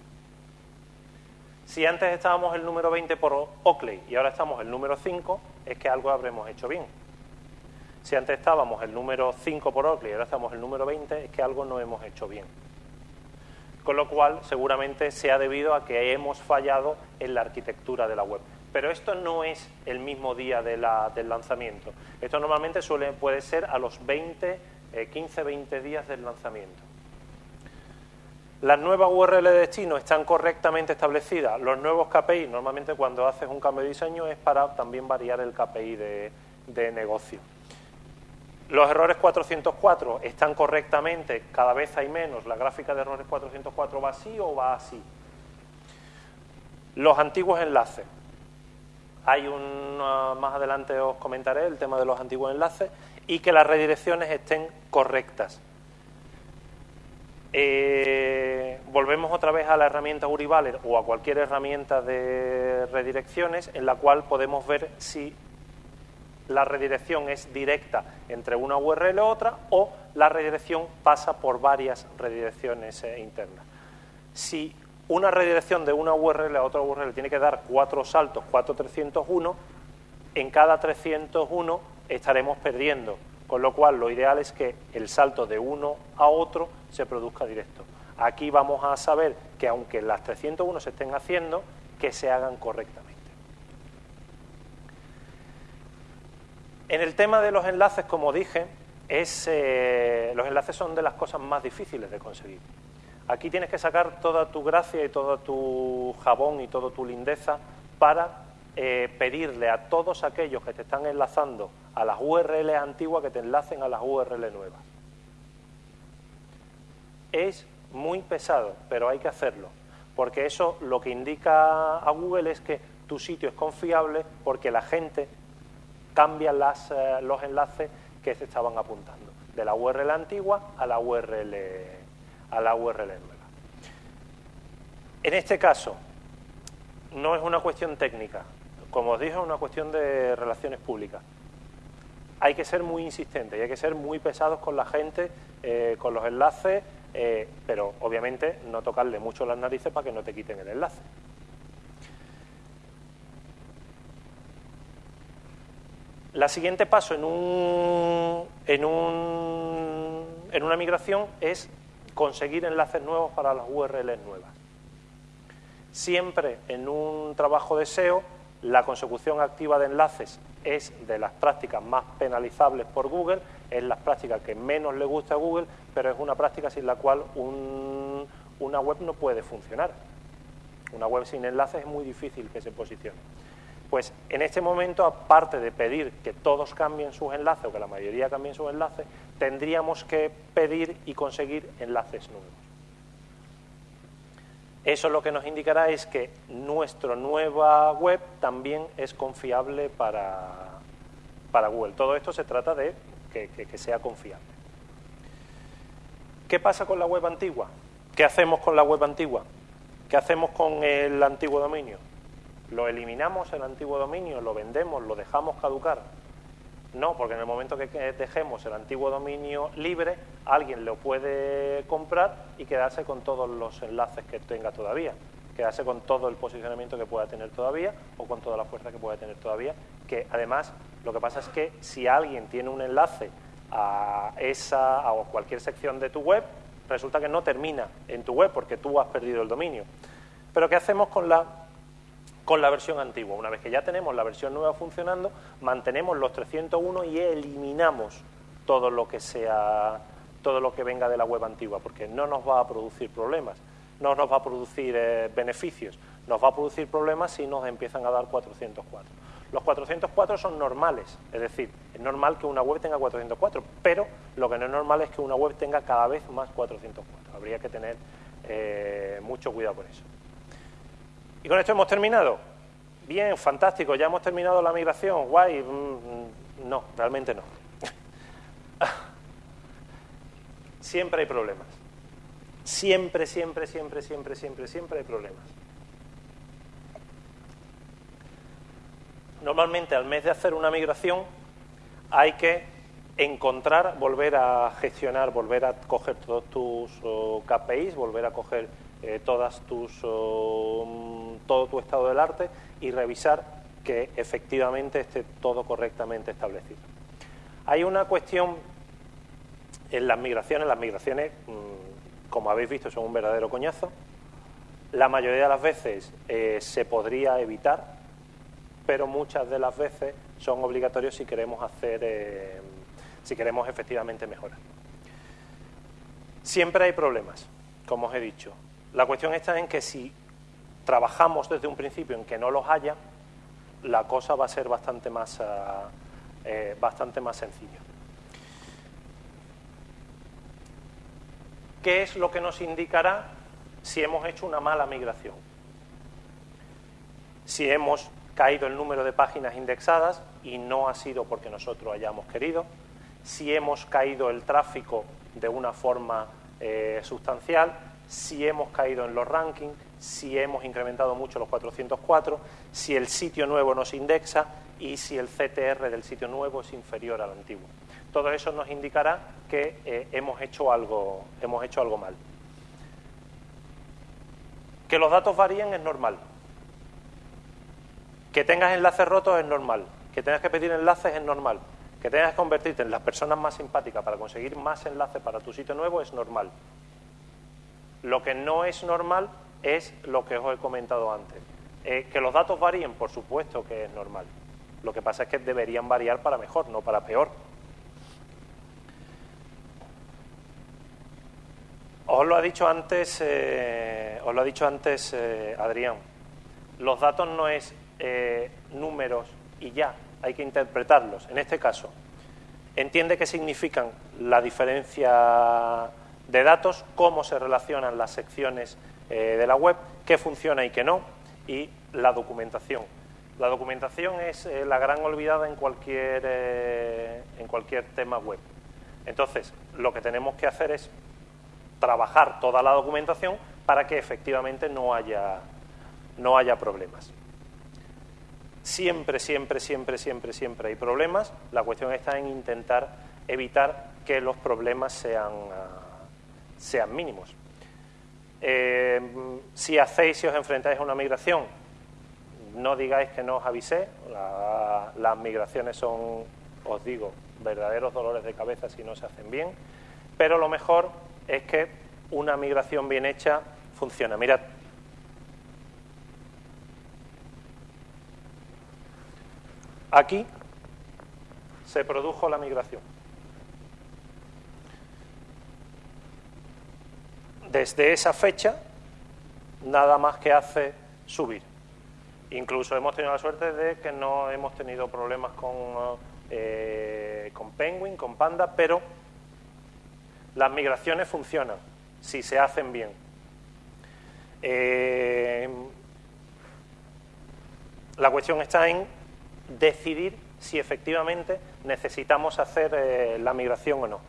Si antes estábamos el número 20 por Oakley y ahora estamos el número 5, es que algo habremos hecho bien. Si antes estábamos el número 5 por Oakley y ahora estamos el número 20, es que algo no hemos hecho bien. Con lo cual, seguramente se ha debido a que hemos fallado en la arquitectura de la web. Pero esto no es el mismo día del lanzamiento. Esto normalmente suele, puede ser a los 20, 15, 20 días del lanzamiento. Las nuevas URL de destino están correctamente establecidas. Los nuevos KPI, normalmente cuando haces un cambio de diseño es para también variar el KPI de, negocio. Los errores 404 están correctamente, cada vez hay menos. La gráfica de errores 404 va así o va así. Los antiguos enlaces. Hay un, más adelante os comentaré el tema de los antiguos enlaces y que las redirecciones estén correctas. Eh, volvemos otra vez a la herramienta Urivaler o a cualquier herramienta de redirecciones en la cual podemos ver si la redirección es directa entre una URL u otra o la redirección pasa por varias redirecciones eh, internas. Si una redirección de una URL a otra URL tiene que dar cuatro saltos, cuatro 301, en cada 301 estaremos perdiendo con lo cual, lo ideal es que el salto de uno a otro se produzca directo. Aquí vamos a saber que aunque las 301 se estén haciendo, que se hagan correctamente. En el tema de los enlaces, como dije, eh, los enlaces son de las cosas más difíciles de conseguir. Aquí tienes que sacar toda tu gracia y todo tu jabón y toda tu lindeza para eh, pedirle a todos aquellos que te están enlazando a las URL antiguas que te enlacen a las URL nuevas. Es muy pesado, pero hay que hacerlo, porque eso lo que indica a Google es que tu sitio es confiable porque la gente cambia las, eh, los enlaces que se estaban apuntando, de la URL antigua a la URL, a la URL nueva. En este caso, no es una cuestión técnica, como os dije, es una cuestión de relaciones públicas. Hay que ser muy insistentes y hay que ser muy pesados con la gente, eh, con los enlaces, eh, pero obviamente no tocarle mucho las narices para que no te quiten el enlace. La siguiente paso en, un, en, un, en una migración es conseguir enlaces nuevos para las URLs nuevas. Siempre en un trabajo de SEO la consecución activa de enlaces es de las prácticas más penalizables por Google, es la práctica que menos le gusta a Google, pero es una práctica sin la cual una web no puede funcionar. Una web sin enlaces es muy difícil que se posicione. Pues en este momento, aparte de pedir que todos cambien sus enlaces o que la mayoría cambien sus enlaces, tendríamos que pedir y conseguir enlaces nuevos. Eso lo que nos indicará es que nuestra nueva web también es confiable para, Google. Todo esto se trata de que, sea confiable. ¿Qué pasa con la web antigua? ¿Qué hacemos con la web antigua? ¿Qué hacemos con el antiguo dominio? ¿Lo eliminamos el antiguo dominio, lo vendemos, lo dejamos caducar? No, porque en el momento que dejemos el antiguo dominio libre, alguien lo puede comprar y quedarse con todos los enlaces que tenga todavía, quedarse con todo el posicionamiento que pueda tener todavía o con toda la fuerza que pueda tener todavía, que además lo que pasa es que si alguien tiene un enlace a esa a cualquier sección de tu web, resulta que no termina en tu web porque tú has perdido el dominio. Pero ¿qué hacemos con la con la versión antigua. Una vez que ya tenemos la versión nueva funcionando, mantenemos los 301 y eliminamos todo lo que sea todo lo que venga de la web antigua, porque no nos va a producir problemas, no nos va a producir eh, beneficios, nos va a producir problemas si nos empiezan a dar 404. Los 404 son normales, es decir, es normal que una web tenga 404, pero lo que no es normal es que una web tenga cada vez más 404. Habría que tener eh, mucho cuidado con eso. Y con esto hemos terminado. Bien, fantástico, ya hemos terminado la migración, guay. Mm, no, realmente no. siempre hay problemas. Siempre, siempre, siempre, siempre, siempre, siempre hay problemas. Normalmente al mes de hacer una migración hay que encontrar, volver a gestionar, volver a coger todos tus oh, KPIs, volver a coger eh, todas tus, um, todo tu estado del arte y revisar que efectivamente esté todo correctamente establecido. Hay una cuestión en las migraciones, las migraciones, mm, como habéis visto, son un verdadero coñazo. La mayoría de las veces eh, se podría evitar, pero muchas de las veces son obligatorios si queremos hacer, eh, si queremos efectivamente mejorar. Siempre hay problemas, como os he dicho. La cuestión está en que si trabajamos desde un principio en que no los haya, la cosa va a ser bastante más, ah, eh, bastante más sencilla. ¿Qué es lo que nos indicará si hemos hecho una mala migración? Si hemos caído el número de páginas indexadas y no ha sido porque nosotros hayamos querido, si hemos caído el tráfico de una forma eh, sustancial, si hemos caído en los rankings, si hemos incrementado mucho los 404, si el sitio nuevo nos indexa y si el CTR del sitio nuevo es inferior al antiguo. Todo eso nos indicará que eh, hemos, hecho algo, hemos hecho algo mal. Que los datos varíen es normal. Que tengas enlaces rotos es normal. Que tengas que pedir enlaces es normal. Que tengas que convertirte en las personas más simpáticas para conseguir más enlaces para tu sitio nuevo es normal. Lo que no es normal es lo que os he comentado antes. Eh, que los datos varíen, por supuesto que es normal. Lo que pasa es que deberían variar para mejor, no para peor. Os lo ha dicho antes, eh, os lo ha dicho antes eh, Adrián. Los datos no es números y ya, hay que interpretarlos. En este caso, entiende qué significan la diferencia de datos, cómo se relacionan las secciones eh, de la web, qué funciona y qué no, y la documentación. La documentación es eh, la gran olvidada en cualquier, eh, en cualquier tema web. Entonces, lo que tenemos que hacer es trabajar toda la documentación para que efectivamente no haya, no haya problemas. Siempre, siempre, siempre, siempre, siempre hay problemas. La cuestión está en intentar evitar que los problemas sean... Ah, sean mínimos. Eh, si hacéis, si os enfrentáis a una migración, no digáis que no os avisé, las migraciones son, os digo, verdaderos dolores de cabeza si no se hacen bien, pero lo mejor es que una migración bien hecha funciona. Mirad, aquí se produjo la migración. Desde esa fecha nada más que hace subir. Incluso hemos tenido la suerte de que no hemos tenido problemas con, eh, con Penguin, con Panda, pero las migraciones funcionan si se hacen bien. Eh, la cuestión está en decidir si efectivamente necesitamos hacer eh, la migración o no.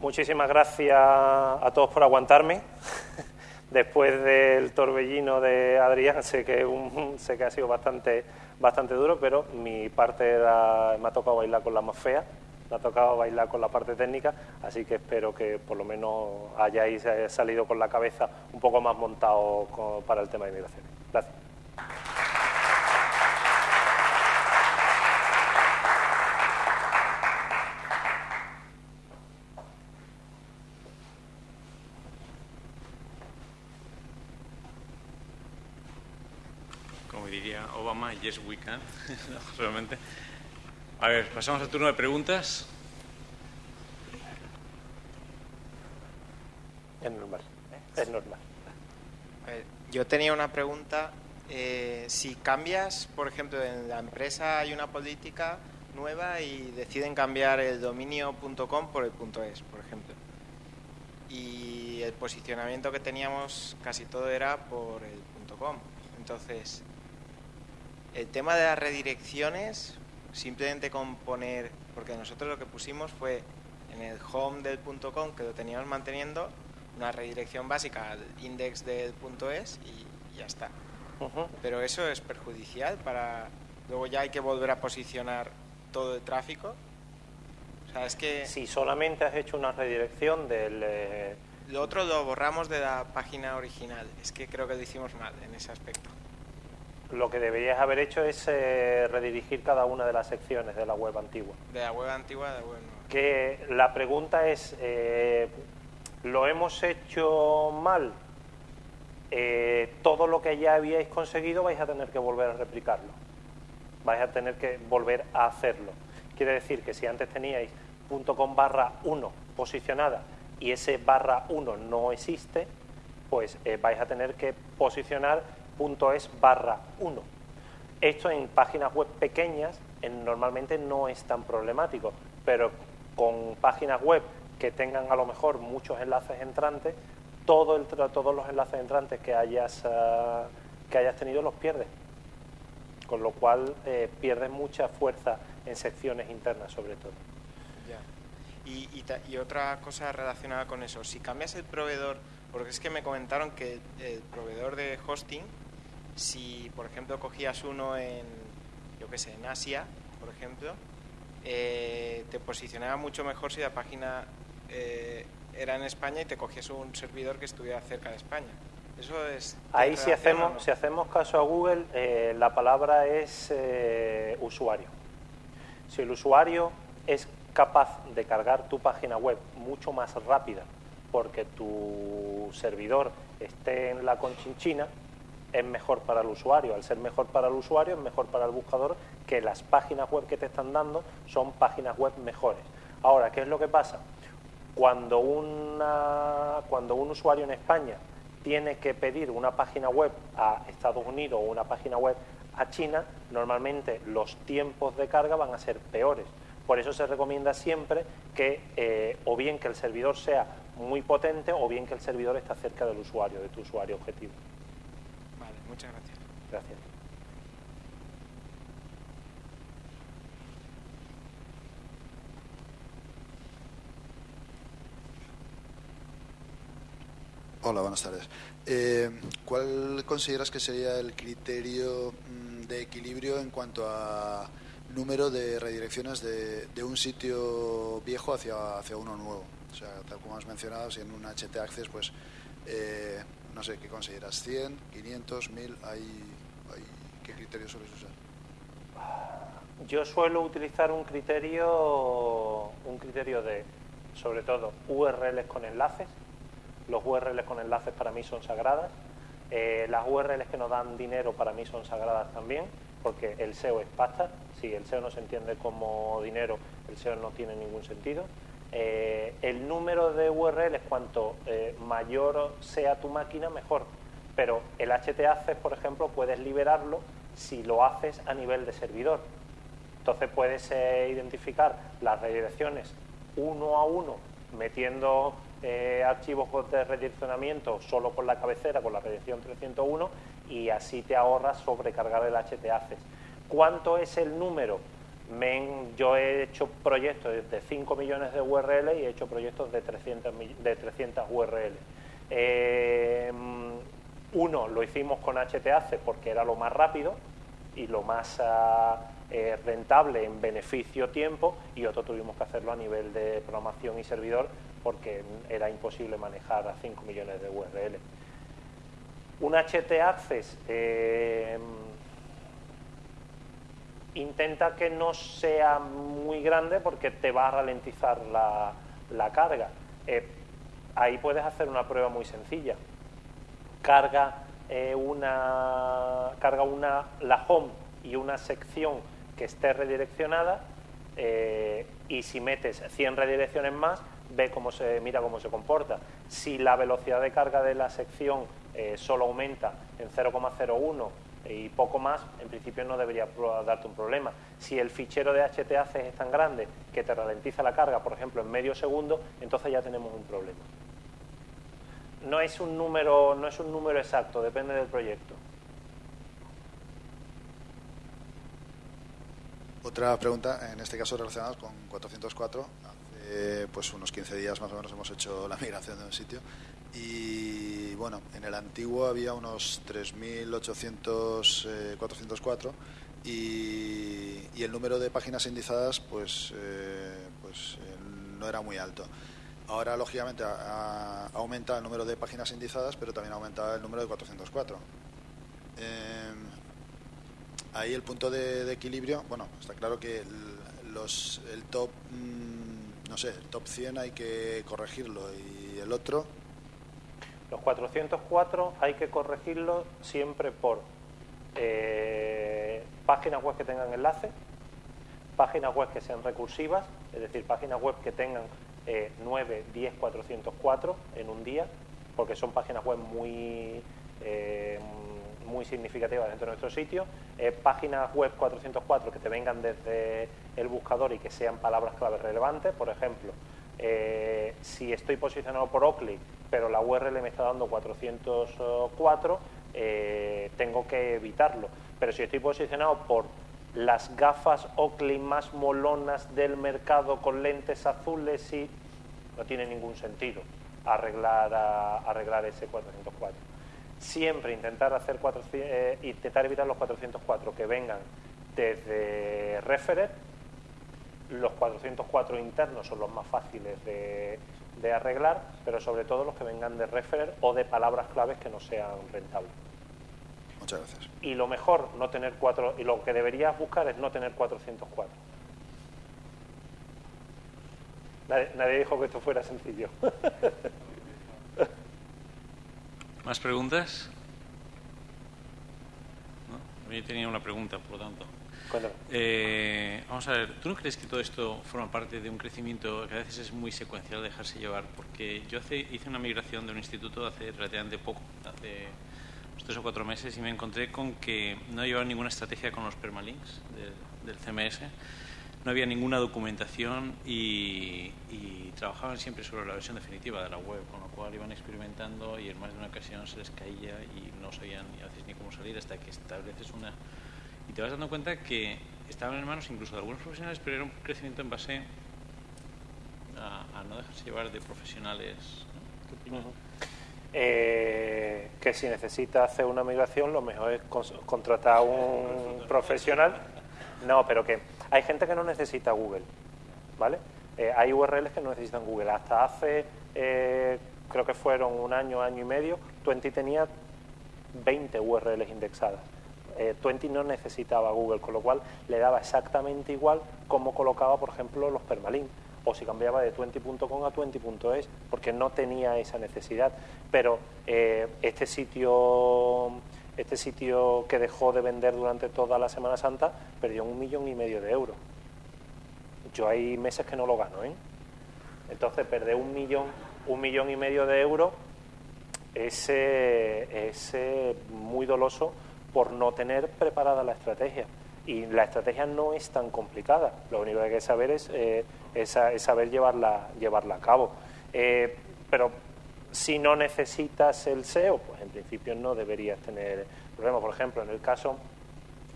Muchísimas gracias a todos por aguantarme. después del torbellino de Adrián, sé que, un, sé que ha sido bastante, bastante duro, pero mi parte me ha tocado bailar con la más fea, me ha tocado bailar con la parte técnica, así que espero que por lo menos hayáis eh, salido con la cabeza un poco más montado para el tema de inmigración. Gracias. Obama, yes we can, realmente. A ver, pasamos al turno de preguntas. Es normal, es normal. yo tenía una pregunta. Eh, si cambias, por ejemplo, en la empresa hay una política nueva y deciden cambiar el dominio.com por el .es, por ejemplo. Y el posicionamiento que teníamos casi todo era por el .com. Entonces, el tema de las redirecciones, simplemente con poner, porque nosotros lo que pusimos fue en el home del .com, que lo teníamos manteniendo, una redirección básica al index del .es y ya está. Pero eso es perjudicial para... Luego ya hay que volver a posicionar todo el tráfico. O sea, es que... Si solamente has hecho una redirección del... Eh, lo otro lo borramos de la página original. Es que creo que lo hicimos mal en ese aspecto lo que deberías haber hecho es eh, redirigir cada una de las secciones de la web antigua. De la web antigua a la web nueva. Que la pregunta es, eh, ¿lo hemos hecho mal? Eh, todo lo que ya habíais conseguido vais a tener que volver a replicarlo. Vais a tener que volver a hacerlo. Quiere decir que si antes teníais .com barra 1 posicionada y ese barra 1 no existe, pues vais a tener que posicionar .es barra 1. Esto en páginas web pequeñas normalmente no es tan problemático, pero con páginas web que tengan a lo mejor muchos enlaces entrantes, todo el, todos los enlaces entrantes que hayas, ah, que hayas tenido los pierdes. Con lo cual eh, pierdes mucha fuerza en secciones internas sobre todo. Y, y, otra cosa relacionada con eso, si cambias el proveedor, porque es que me comentaron que el proveedor de hosting si, por ejemplo, cogías uno en, yo qué sé, en Asia, por ejemplo, eh, te posicionaba mucho mejor si la página eh, era en España y te cogías un servidor que estuviera cerca de España. Eso es. Ahí si hacemos, si hacemos caso a Google, eh, la palabra es usuario. Si el usuario es capaz de cargar tu página web mucho más rápida porque tu servidor esté en la conchinchina, es mejor para el usuario. Al ser mejor para el usuario, es mejor para el buscador que las páginas web que te están dando son páginas web mejores. Ahora, ¿qué es lo que pasa? Cuando, un usuario en España tiene que pedir una página web a Estados Unidos o una página web a China, normalmente los tiempos de carga van a ser peores. Por eso se recomienda siempre que eh, o bien que el servidor sea muy potente o bien que el servidor esté cerca del usuario, de tu usuario objetivo. Muchas gracias. Gracias. Hola, buenas tardes. Eh, ¿Cuál consideras que sería el criterio mm, de equilibrio en cuanto a número de redirecciones de, un sitio viejo hacia, hacia uno nuevo? O sea, tal como has mencionado, si en un HT Access, pues eh, no sé, ¿qué consideras? ¿100, 500, 1000? ¿Hay, ¿Qué criterio sueles usar? Yo suelo utilizar un criterio, un criterio de, sobre todo, URLs con enlaces. Los URLs con enlaces para mí son sagradas. Eh, las URLs que nos dan dinero para mí son sagradas también, porque el SEO es pasta. Si el SEO no se entiende como dinero, el SEO no tiene ningún sentido. Eh, el número de URLs, cuanto eh, mayor sea tu máquina, mejor. Pero el HT por ejemplo, puedes liberarlo si lo haces a nivel de servidor. Entonces puedes eh, identificar las redirecciones uno a uno, metiendo archivos de redireccionamiento solo con la cabecera, con la redirección 301, y así te ahorras sobrecargar el HT ¿Cuánto es el número? Yo he hecho proyectos de 5 millones de URL y he hecho proyectos de 300, de 300 URL. Eh, uno lo hicimos con HTAC porque era lo más rápido y lo más ah, eh, rentable en beneficio-tiempo y otro tuvimos que hacerlo a nivel de programación y servidor porque era imposible manejar a 5 millones de URL. Un HT intenta que no sea muy grande porque te va a ralentizar la, carga. Eh, ahí puedes hacer una prueba muy sencilla. Carga, eh, una, carga una, la home y una sección que esté redireccionada y si metes 100 redirecciones más, ve cómo se, mira cómo se comporta. Si la velocidad de carga de la sección eh, solo aumenta en 0,01 y poco más, en principio no debería darte un problema. Si el fichero de HTAC es tan grande que te ralentiza la carga, por ejemplo, en medio segundo, entonces ya tenemos un problema. No es un número, no es un número exacto, depende del proyecto. Otra pregunta, en este caso relacionada con 404. Hace pues unos 15 días más o menos hemos hecho la migración de un sitio y bueno, en el antiguo había unos 3.800, 404 eh, y, el número de páginas indizadas pues, eh, pues eh, no era muy alto. Ahora, lógicamente, ha, aumentado el número de páginas indizadas, pero también ha aumentado el número de 404. Em, ahí el punto de, equilibrio, bueno, está claro que los, el top, mm, no sé, el top 100 hay que corregirlo y el otro los 404 hay que corregirlos siempre por eh, páginas web que tengan enlace, páginas web que sean recursivas, es decir, páginas web que tengan 9, 10, 404 en un día, porque son páginas web muy, eh, muy significativas dentro de nuestro sitio. Eh, páginas web 404 que te vengan desde el buscador y que sean palabras clave relevantes, por ejemplo, si estoy posicionado por Oakley pero la URL me está dando 404, eh, tengo que evitarlo. Pero si estoy posicionado por las gafas Oakley más molonas del mercado con lentes azules, y no tiene ningún sentido arreglar, ese 404. Siempre intentar, hacer eh, intentar evitar los 404 que vengan desde Referer. Los 404 internos son los más fáciles de, de arreglar, pero sobre todo los que vengan de referer o de palabras claves que no sean rentables. Muchas gracias. Y lo mejor, no tener cuatro, y lo que deberías buscar es no tener 404. Nadie, dijo que esto fuera sencillo. ¿Más preguntas? ¿No? Yo tenía una pregunta, por lo tanto. Eh, vamos a ver, ¿tú no crees que todo esto forma parte de un crecimiento que a veces es muy secuencial dejarse llevar? Porque yo hice una migración de un instituto hace relativamente poco, hace tres o cuatro meses, y me encontré con que no llevaba ninguna estrategia con los permalinks del CMS, no había ninguna documentación y, trabajaban siempre sobre la versión definitiva de la web, con lo cual iban experimentando y en más de una ocasión se les caía y no sabían a veces ni cómo salir hasta que estableces una y te vas dando cuenta que estaban en manos incluso de algunos profesionales, pero era un crecimiento en base a, no dejarse llevar de profesionales. Eh, que si necesita hacer una migración, lo mejor es contratar a un profesional. No, pero que hay gente que no necesita Google, ¿vale? Eh, hay URLs que no necesitan Google. Hasta hace, eh, creo que fueron un año, año y medio, Twenty tenía 20 URLs indexadas eh, Twenty no necesitaba Google, con lo cual le daba exactamente igual cómo colocaba, por ejemplo, los permalinks o si cambiaba de twenty.com a twenty.es, porque no tenía esa necesidad. Pero eh, este sitio este sitio que dejó de vender durante toda la Semana Santa perdió un millón y medio de euros. Yo hay meses que no lo gano, ¿eh? Entonces perder un millón, un millón y medio de euros es, es muy doloso por no tener preparada la estrategia. Y la estrategia no es tan complicada, lo único que hay que saber es, eh, saber llevarla, llevarla a cabo. Eh, pero si no necesitas el SEO, pues en principio no deberías tener problema. Por ejemplo, en el caso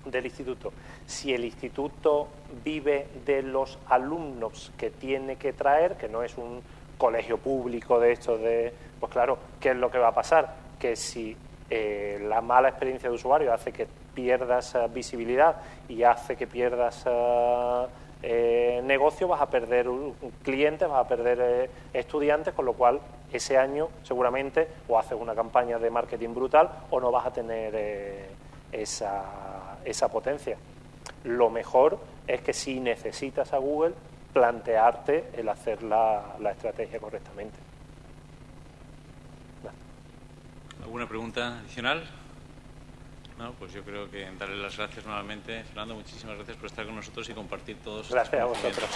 del instituto, si el instituto vive de los alumnos que tiene que traer, que no es un colegio público de esto de, pues claro, ¿qué es lo que va a pasar? Que si eh, la mala experiencia de usuario hace que pierdas eh, visibilidad y hace que pierdas eh, negocio, vas a perder clientes, vas a perder estudiantes, con lo cual ese año seguramente o haces una campaña de marketing brutal o no vas a tener esa, esa potencia. Lo mejor es que si necesitas a Google, plantearte el hacer la, estrategia correctamente. ¿Alguna pregunta adicional? No, pues yo creo que darle las gracias nuevamente. Fernando, muchísimas gracias por estar con nosotros y compartir todos. Gracias a vosotros.